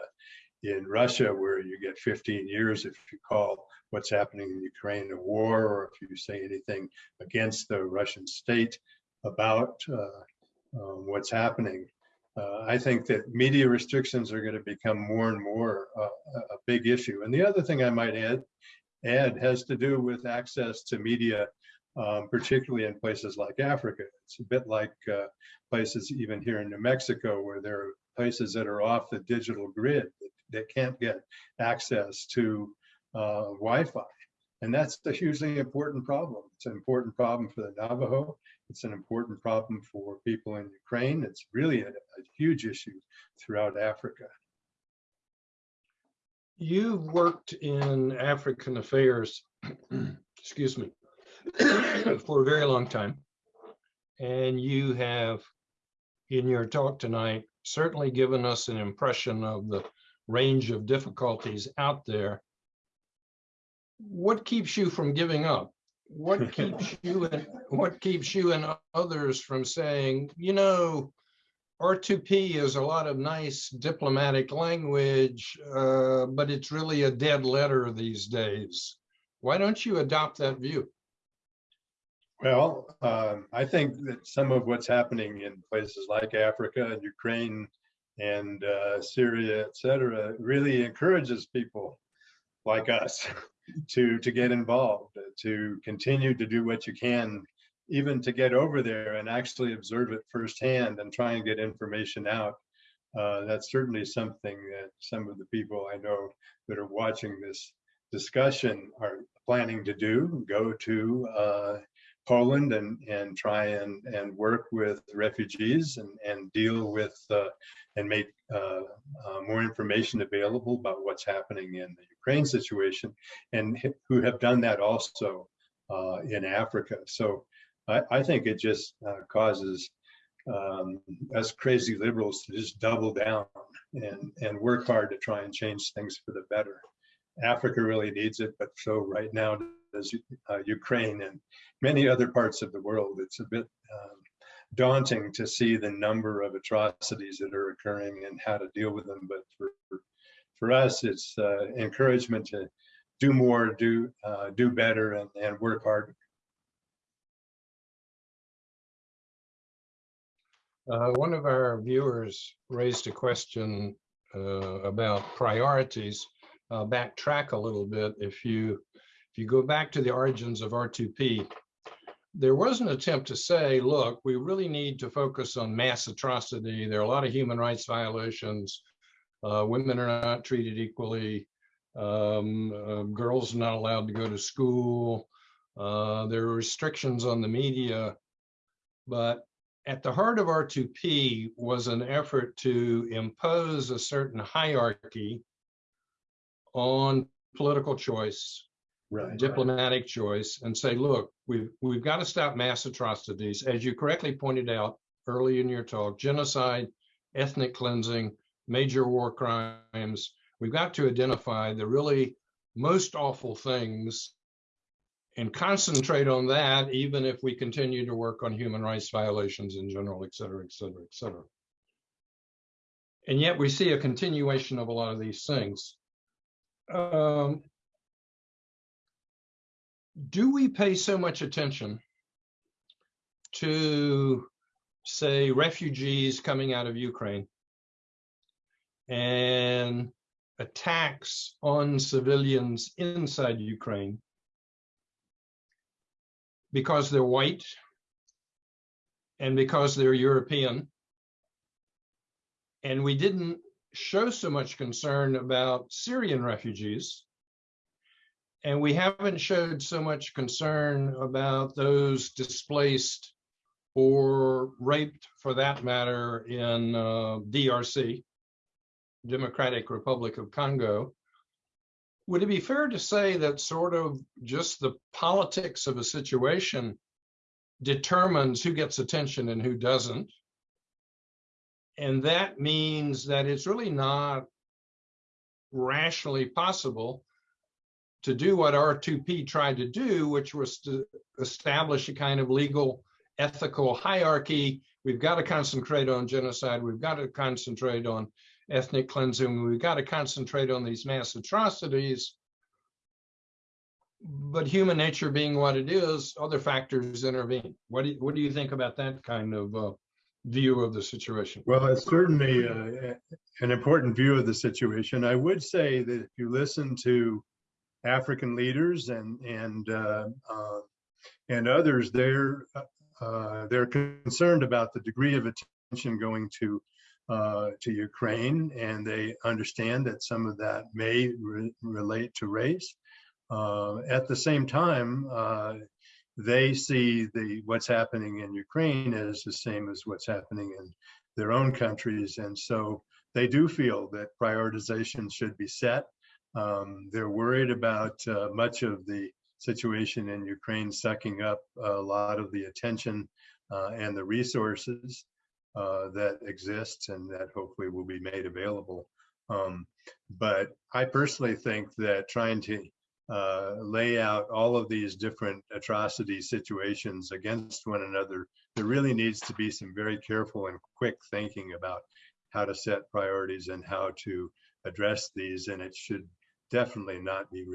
in Russia, where you get 15 years if you call what's happening in Ukraine a war, or if you say anything against the Russian state about uh, um, what's happening uh, I think that media restrictions are going to become more and more uh, a big issue. And the other thing I might add, add has to do with access to media, um, particularly in places like Africa. It's a bit like uh, places even here in New Mexico, where there are places that are off the digital grid that, that can't get access to uh, Wi-Fi. And that's a hugely important problem. It's an important problem for the Navajo. It's an important problem for people in Ukraine. It's really a, a huge issue throughout Africa. You've worked in African affairs, excuse me, for a very long time. And you have, in your talk tonight, certainly given us an impression of the range of difficulties out there what keeps you from giving up? What keeps you and what keeps you and others from saying, you know, R2P is a lot of nice diplomatic language, uh, but it's really a dead letter these days. Why don't you adopt that view? Well, um, I think that some of what's happening in places like Africa and Ukraine and uh, Syria, et cetera, really encourages people like us to to get involved, to continue to do what you can, even to get over there and actually observe it firsthand and try and get information out. Uh, that's certainly something that some of the people I know that are watching this discussion are planning to do. Go to uh, Poland and and try and and work with refugees and and deal with uh, and make uh, uh, more information available about what's happening in the Ukraine situation, and who have done that also uh, in Africa. So I, I, think it just uh, causes um, us crazy liberals to just double down and and work hard to try and change things for the better. Africa really needs it, but so right now does uh, Ukraine and many other parts of the world. It's a bit um, daunting to see the number of atrocities that are occurring and how to deal with them. But for for us, it's uh, encouragement to do more, do uh, do better, and, and work hard. Uh, one of our viewers raised a question uh, about priorities uh, backtrack a little bit. If you if you go back to the origins of R2P, there was an attempt to say, look, we really need to focus on mass atrocity. There are a lot of human rights violations. Uh, women are not treated equally. Um, uh, girls are not allowed to go to school. Uh, there are restrictions on the media. But at the heart of R2P was an effort to impose a certain hierarchy on political choice, Right. diplomatic choice, and say, look, we've we've got to stop mass atrocities, as you correctly pointed out early in your talk, genocide, ethnic cleansing, major war crimes. We've got to identify the really most awful things and concentrate on that, even if we continue to work on human rights violations in general, et cetera, et cetera, et cetera. And yet we see a continuation of a lot of these things. Um, do we pay so much attention to, say, refugees coming out of Ukraine and attacks on civilians inside Ukraine because they're white and because they're European. And we didn't show so much concern about Syrian refugees. And we haven't showed so much concern about those displaced or raped, for that matter, in uh, DRC, Democratic Republic of Congo. Would it be fair to say that sort of just the politics of a situation determines who gets attention and who doesn't? And that means that it's really not rationally possible to do what R2P tried to do, which was to establish a kind of legal ethical hierarchy. We've got to concentrate on genocide. We've got to concentrate on ethnic cleansing. We've got to concentrate on these mass atrocities. But human nature being what it is, other factors intervene. What do you, what do you think about that kind of uh, view of the situation? Well, it's certainly uh, an important view of the situation. I would say that if you listen to African leaders and and uh, uh, and others, they're uh, they're concerned about the degree of attention going to uh, to Ukraine, and they understand that some of that may re relate to race. Uh, at the same time, uh, they see the what's happening in Ukraine as the same as what's happening in their own countries, and so they do feel that prioritization should be set. Um, they're worried about uh, much of the situation in Ukraine sucking up a lot of the attention uh, and the resources uh, that exist and that hopefully will be made available. Um, but I personally think that trying to uh, lay out all of these different atrocity situations against one another, there really needs to be some very careful and quick thinking about how to set priorities and how to address these. And it should definitely not be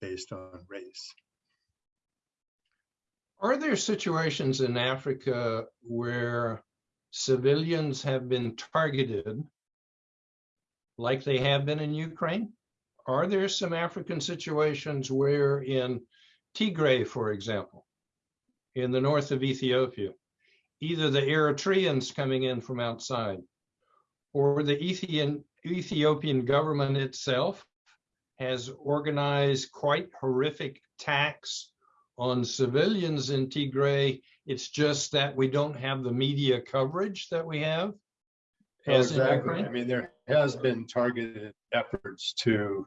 based on race. Are there situations in Africa where civilians have been targeted like they have been in Ukraine? Are there some African situations where in Tigray, for example, in the north of Ethiopia, either the Eritreans coming in from outside or the Ethiopian government itself has organized quite horrific attacks on civilians in Tigray. It's just that we don't have the media coverage that we have. As exactly. I mean, there has been targeted efforts to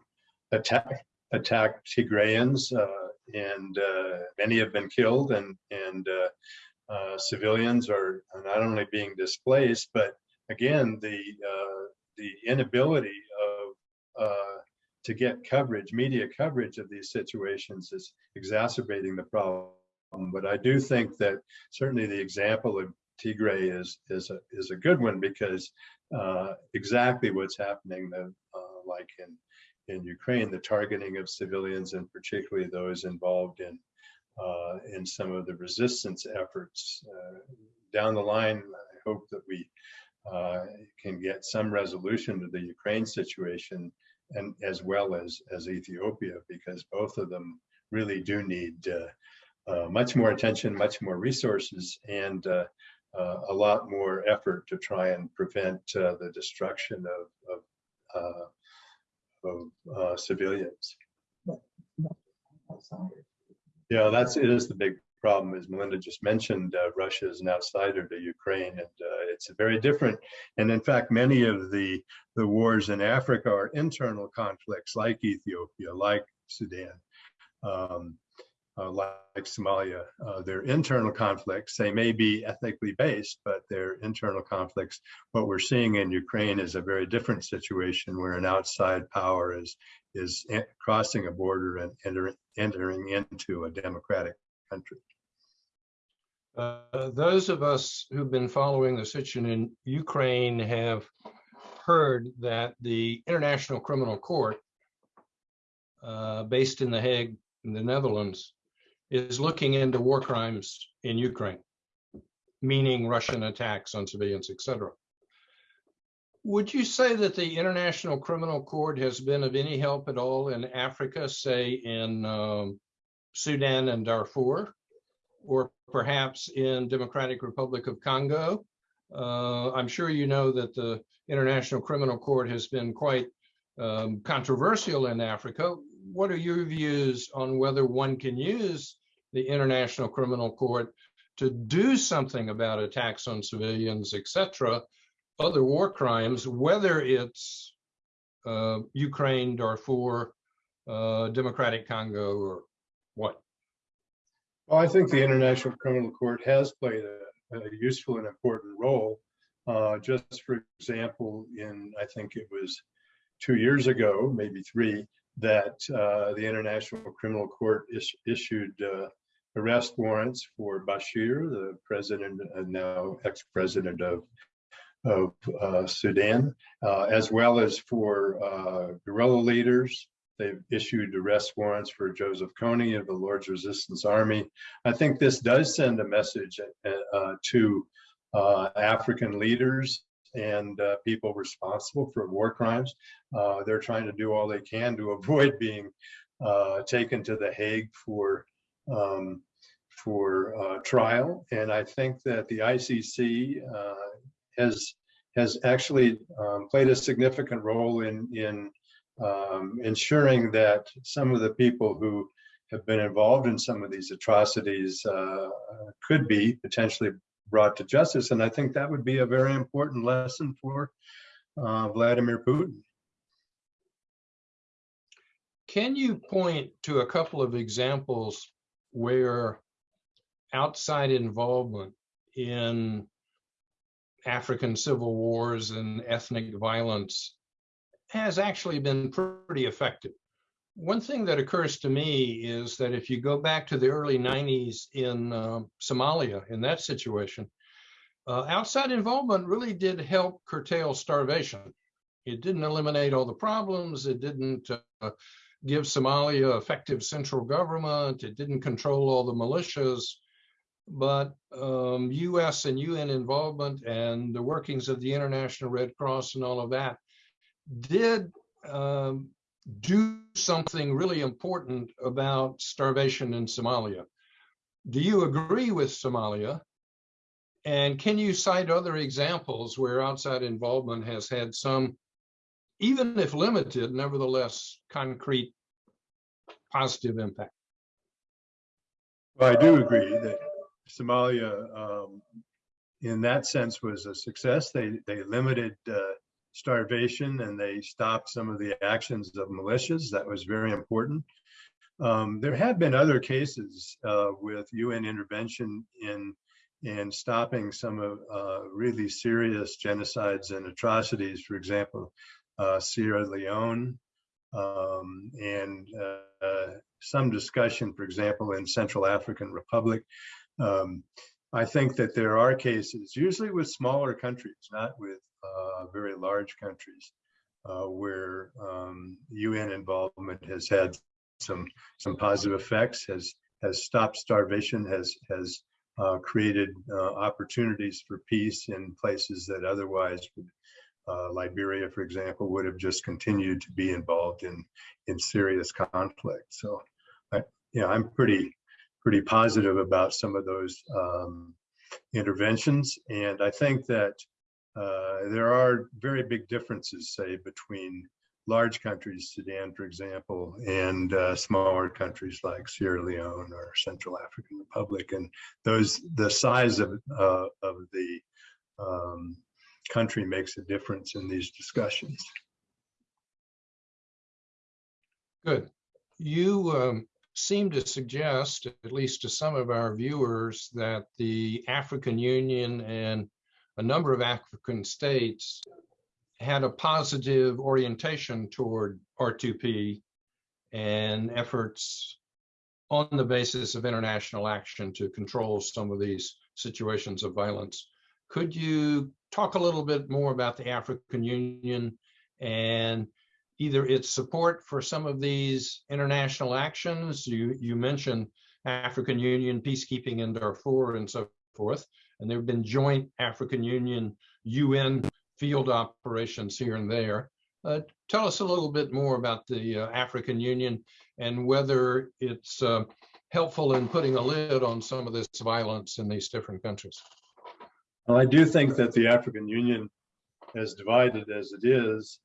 attack attack Tigrayans, uh, and uh, many have been killed, and and uh, uh, civilians are not only being displaced, but again, the uh, the inability of uh, to get coverage, media coverage of these situations is exacerbating the problem. But I do think that certainly the example of Tigray is is a is a good one because uh, exactly what's happening, uh, like in in Ukraine, the targeting of civilians and particularly those involved in uh, in some of the resistance efforts. Uh, down the line, I hope that we uh, can get some resolution to the Ukraine situation and as well as, as Ethiopia, because both of them really do need uh, uh, much more attention, much more resources, and uh, uh, a lot more effort to try and prevent uh, the destruction of, of, uh, of uh, civilians. Yeah, that's, it is the big problem, as Melinda just mentioned, uh, Russia is an outsider to Ukraine, and uh, it's very different. And in fact, many of the, the wars in Africa are internal conflicts like Ethiopia, like Sudan, um, uh, like Somalia. Uh, they're internal conflicts. They may be ethnically based, but they're internal conflicts. What we're seeing in Ukraine is a very different situation where an outside power is is crossing a border and entering into a democratic country. Uh, Those of us who've been following the situation in Ukraine have heard that the International Criminal Court, uh, based in The Hague, in the Netherlands, is looking into war crimes in Ukraine, meaning Russian attacks on civilians, etc. Would you say that the International Criminal Court has been of any help at all in Africa, say in um, Sudan and Darfur? or perhaps in Democratic Republic of Congo. Uh, I'm sure you know that the International Criminal Court has been quite um, controversial in Africa. What are your views on whether one can use the International Criminal Court to do something about attacks on civilians, etc., other war crimes, whether it's uh, Ukraine, Darfur, uh, Democratic Congo, or what? Well, I think the International Criminal Court has played a, a useful and important role. Uh, just for example, in I think it was two years ago, maybe three, that uh, the International Criminal Court is, issued uh, arrest warrants for Bashir, the president and now ex-president of of uh, Sudan, uh, as well as for uh, guerrilla leaders, They've issued arrest warrants for Joseph Kony of the Lord's Resistance Army. I think this does send a message uh, to uh, African leaders and uh, people responsible for war crimes. Uh, they're trying to do all they can to avoid being uh, taken to the Hague for um, for uh, trial. And I think that the ICC has has actually um, played a significant role in in um, ensuring that some of the people who have been involved in some of these atrocities uh, could be potentially brought to justice. And I think that would be a very important lesson for uh, Vladimir Putin. Can you point to a couple of examples where outside involvement in African civil wars and ethnic violence has actually been pretty effective. One thing that occurs to me is that if you go back to the early 90s in uh, Somalia, in that situation, uh, outside involvement really did help curtail starvation. It didn't eliminate all the problems. It didn't uh, give Somalia effective central government. It didn't control all the militias. But um, US and UN involvement and the workings of the International Red Cross and all of that did um, do something really important about starvation in Somalia. Do you agree with Somalia? And can you cite other examples where outside involvement has had some, even if limited, nevertheless concrete positive impact? Well, I do agree that Somalia, um, in that sense, was a success. They they limited uh, starvation and they stopped some of the actions of militias. That was very important. Um, there have been other cases uh, with UN intervention in in stopping some of uh, really serious genocides and atrocities. For example, uh, Sierra Leone, um, and uh, some discussion, for example, in Central African Republic. Um, I think that there are cases, usually with smaller countries, not with uh, very large countries uh, where um, UN involvement has had some some positive effects, has has stopped starvation, has has uh, created uh, opportunities for peace in places that otherwise would uh, Liberia, for example, would have just continued to be involved in, in serious conflict. So, I, you know, I'm pretty, pretty positive about some of those um, interventions. And I think that uh, there are very big differences, say, between large countries, Sudan, for example, and uh, smaller countries like Sierra Leone or Central African Republic. And those, the size of, uh, of the um, country makes a difference in these discussions. Good. You um, seem to suggest, at least to some of our viewers, that the African Union and a number of African states had a positive orientation toward R2P and efforts on the basis of international action to control some of these situations of violence. Could you talk a little bit more about the African Union and either its support for some of these international actions? You, you mentioned African Union peacekeeping in Darfur and so forth, and there have been joint African Union UN field operations here and there. Uh, tell us a little bit more about the uh, African Union and whether it's uh, helpful in putting a lid on some of this violence in these different countries. Well, I do think that the African Union, as divided as it is,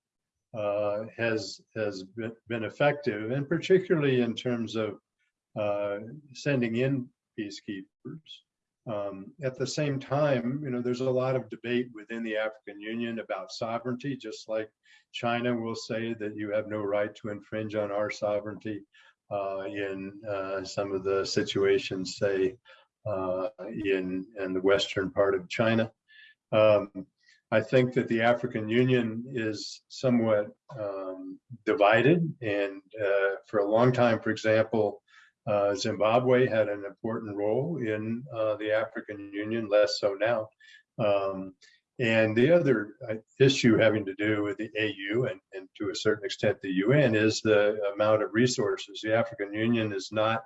uh, has has been, effective, and particularly in terms of uh, sending in peacekeepers. Um, at the same time, you know, there's a lot of debate within the African Union about sovereignty, just like China will say that you have no right to infringe on our sovereignty uh, in uh, some of the situations, say, uh, in, in the western part of China. Um, I think that the African Union is somewhat um, divided, and uh, for a long time, for example, uh, Zimbabwe had an important role in uh, the African Union, less so now. Um, and the other uh, issue having to do with the AU and, and to a certain extent the UN is the amount of resources. The African Union is not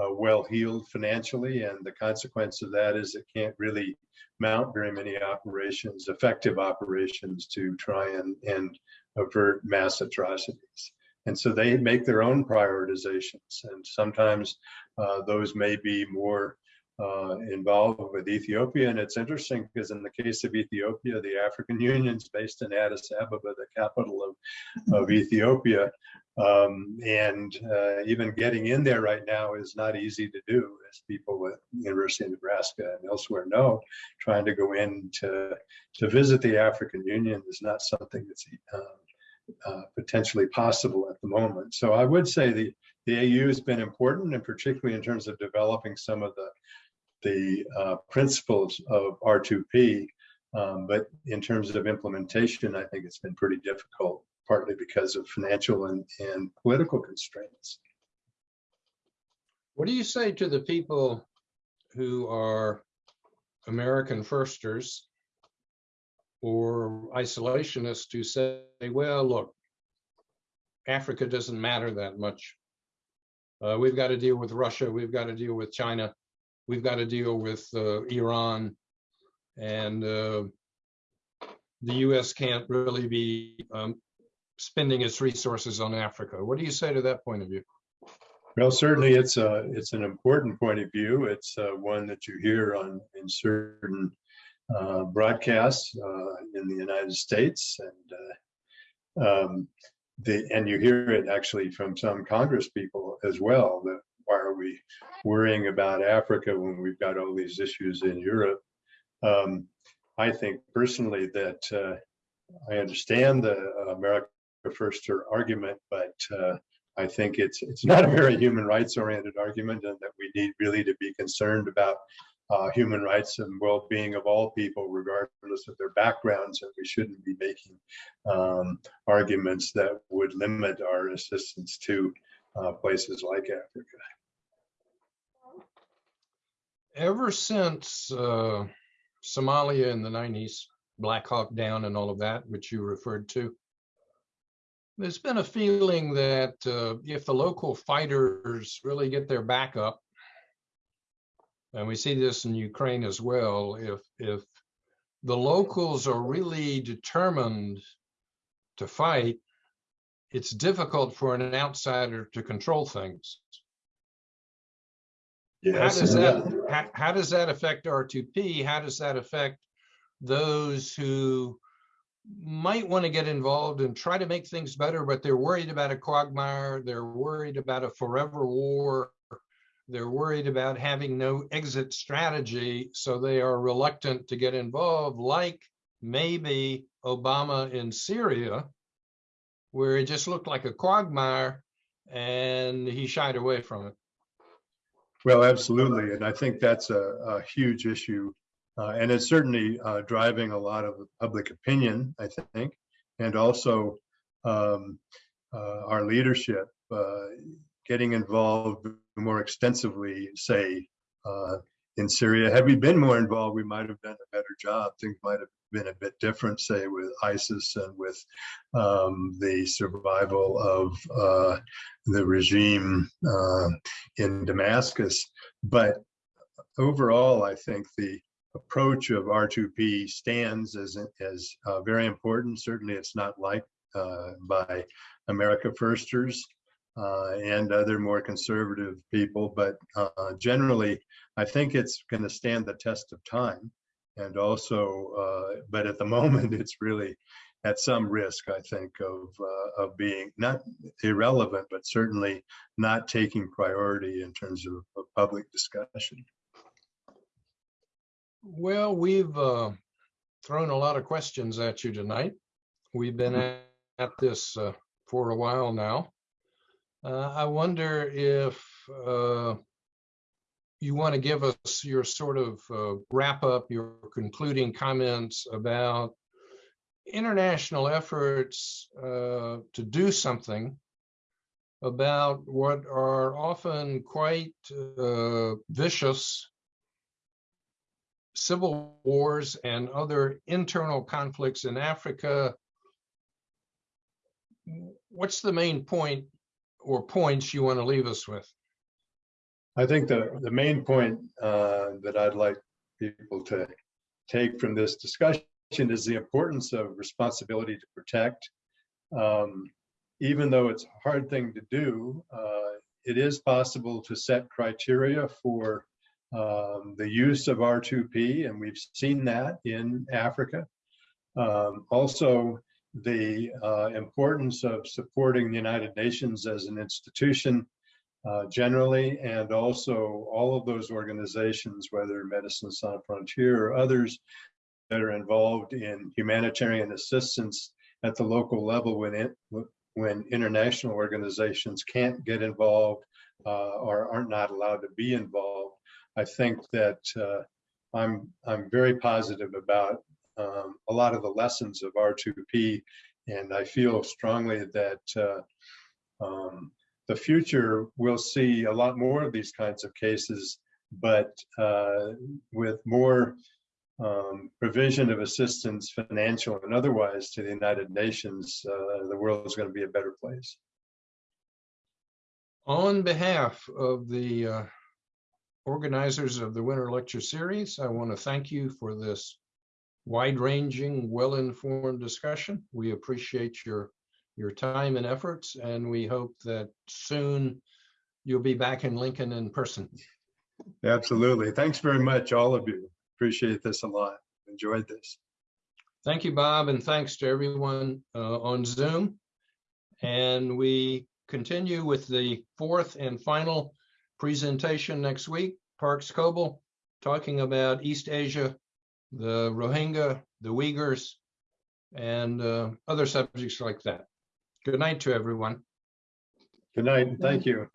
uh, well heeled financially, and the consequence of that is it can't really mount very many operations, effective operations to try and, and avert mass atrocities. And so they make their own prioritizations. And sometimes uh, those may be more uh, involved with Ethiopia. And it's interesting because in the case of Ethiopia, the African Union is based in Addis Ababa, the capital of, of Ethiopia. Um, and uh, even getting in there right now is not easy to do, as people at University of Nebraska and elsewhere know. Trying to go in to, to visit the African Union is not something that's um, uh, potentially possible at the moment. So I would say the, the AU has been important, and particularly in terms of developing some of the, the uh, principles of R2P. Um, but in terms of implementation, I think it's been pretty difficult, partly because of financial and, and political constraints. What do you say to the people who are American firsters or isolationists who say, well, look, Africa doesn't matter that much. Uh, we've got to deal with Russia. We've got to deal with China. We've got to deal with uh, Iran. And uh, the US can't really be um, spending its resources on Africa. What do you say to that point of view? Well, certainly it's a it's an important point of view. It's uh, one that you hear on in certain uh, broadcasts uh, in the United States, and uh, um, the and you hear it actually from some Congress people as well. That why are we worrying about Africa when we've got all these issues in Europe? Um, I think personally that uh, I understand the America First argument, but uh, I think it's it's not a very human rights oriented argument, and that we need really to be concerned about uh, human rights and well-being of all people, regardless of their backgrounds, and we shouldn't be making um, arguments that would limit our assistance to uh, places like Africa. Ever since uh, Somalia in the 90s, Black Hawk Down and all of that, which you referred to, there's been a feeling that uh, if the local fighters really get their back up, and we see this in Ukraine as well, if if the locals are really determined to fight, it's difficult for an outsider to control things. How does that, how, how does that affect R2P? How does that affect those who might want to get involved and try to make things better, but they're worried about a quagmire, they're worried about a forever war, they're worried about having no exit strategy, so they are reluctant to get involved, like maybe Obama in Syria, where it just looked like a quagmire and he shied away from it. Well, absolutely. And I think that's a, a huge issue. Uh, and it's certainly uh, driving a lot of public opinion, I think, and also um, uh, our leadership uh, getting involved more extensively, say, uh, in Syria. Had we been more involved, we might have done a better job. Things might have been a bit different, say, with ISIS and with um, the survival of uh, the regime uh, in Damascus. But overall, I think the approach of R2P stands as, as uh, very important. Certainly, it's not liked uh, by America Firsters uh, and other more conservative people, but uh, generally, I think it's going to stand the test of time. And also, uh, but at the moment, it's really at some risk, I think, of uh, of being not irrelevant, but certainly not taking priority in terms of, of public discussion. Well, we've uh, thrown a lot of questions at you tonight. We've been at, at this uh, for a while now. Uh, I wonder if uh, you want to give us your sort of uh, wrap up, your concluding comments about international efforts uh, to do something about what are often quite uh, vicious civil wars and other internal conflicts in Africa. What's the main point or points you want to leave us with? I think the, the main point uh, that I'd like people to take from this discussion is the importance of responsibility to protect. Um, even though it's a hard thing to do, uh, it is possible to set criteria for um, the use of R2P, and we've seen that in Africa. Um, also, the uh, importance of supporting the United Nations as an institution uh, generally, and also all of those organizations, whether Medicine Sans Frontier or others that are involved in humanitarian assistance at the local level when it, when international organizations can't get involved uh, or aren't not allowed to be involved. I think that uh, I'm I'm very positive about um, a lot of the lessons of R2P, and I feel strongly that uh, um, the future we'll see a lot more of these kinds of cases, but uh, with more um, provision of assistance, financial and otherwise, to the United Nations, uh, the world is going to be a better place. On behalf of the uh, organizers of the Winter Lecture Series, I want to thank you for this wide-ranging, well-informed discussion. We appreciate your your time and efforts, and we hope that soon you'll be back in Lincoln in person. Absolutely. Thanks very much, all of you. Appreciate this a lot. Enjoyed this. Thank you, Bob, and thanks to everyone uh, on Zoom. And we continue with the fourth and final presentation next week. Parks Coble talking about East Asia, the Rohingya, the Uyghurs, and uh, other subjects like that. Good night to everyone. Good night. Thank you.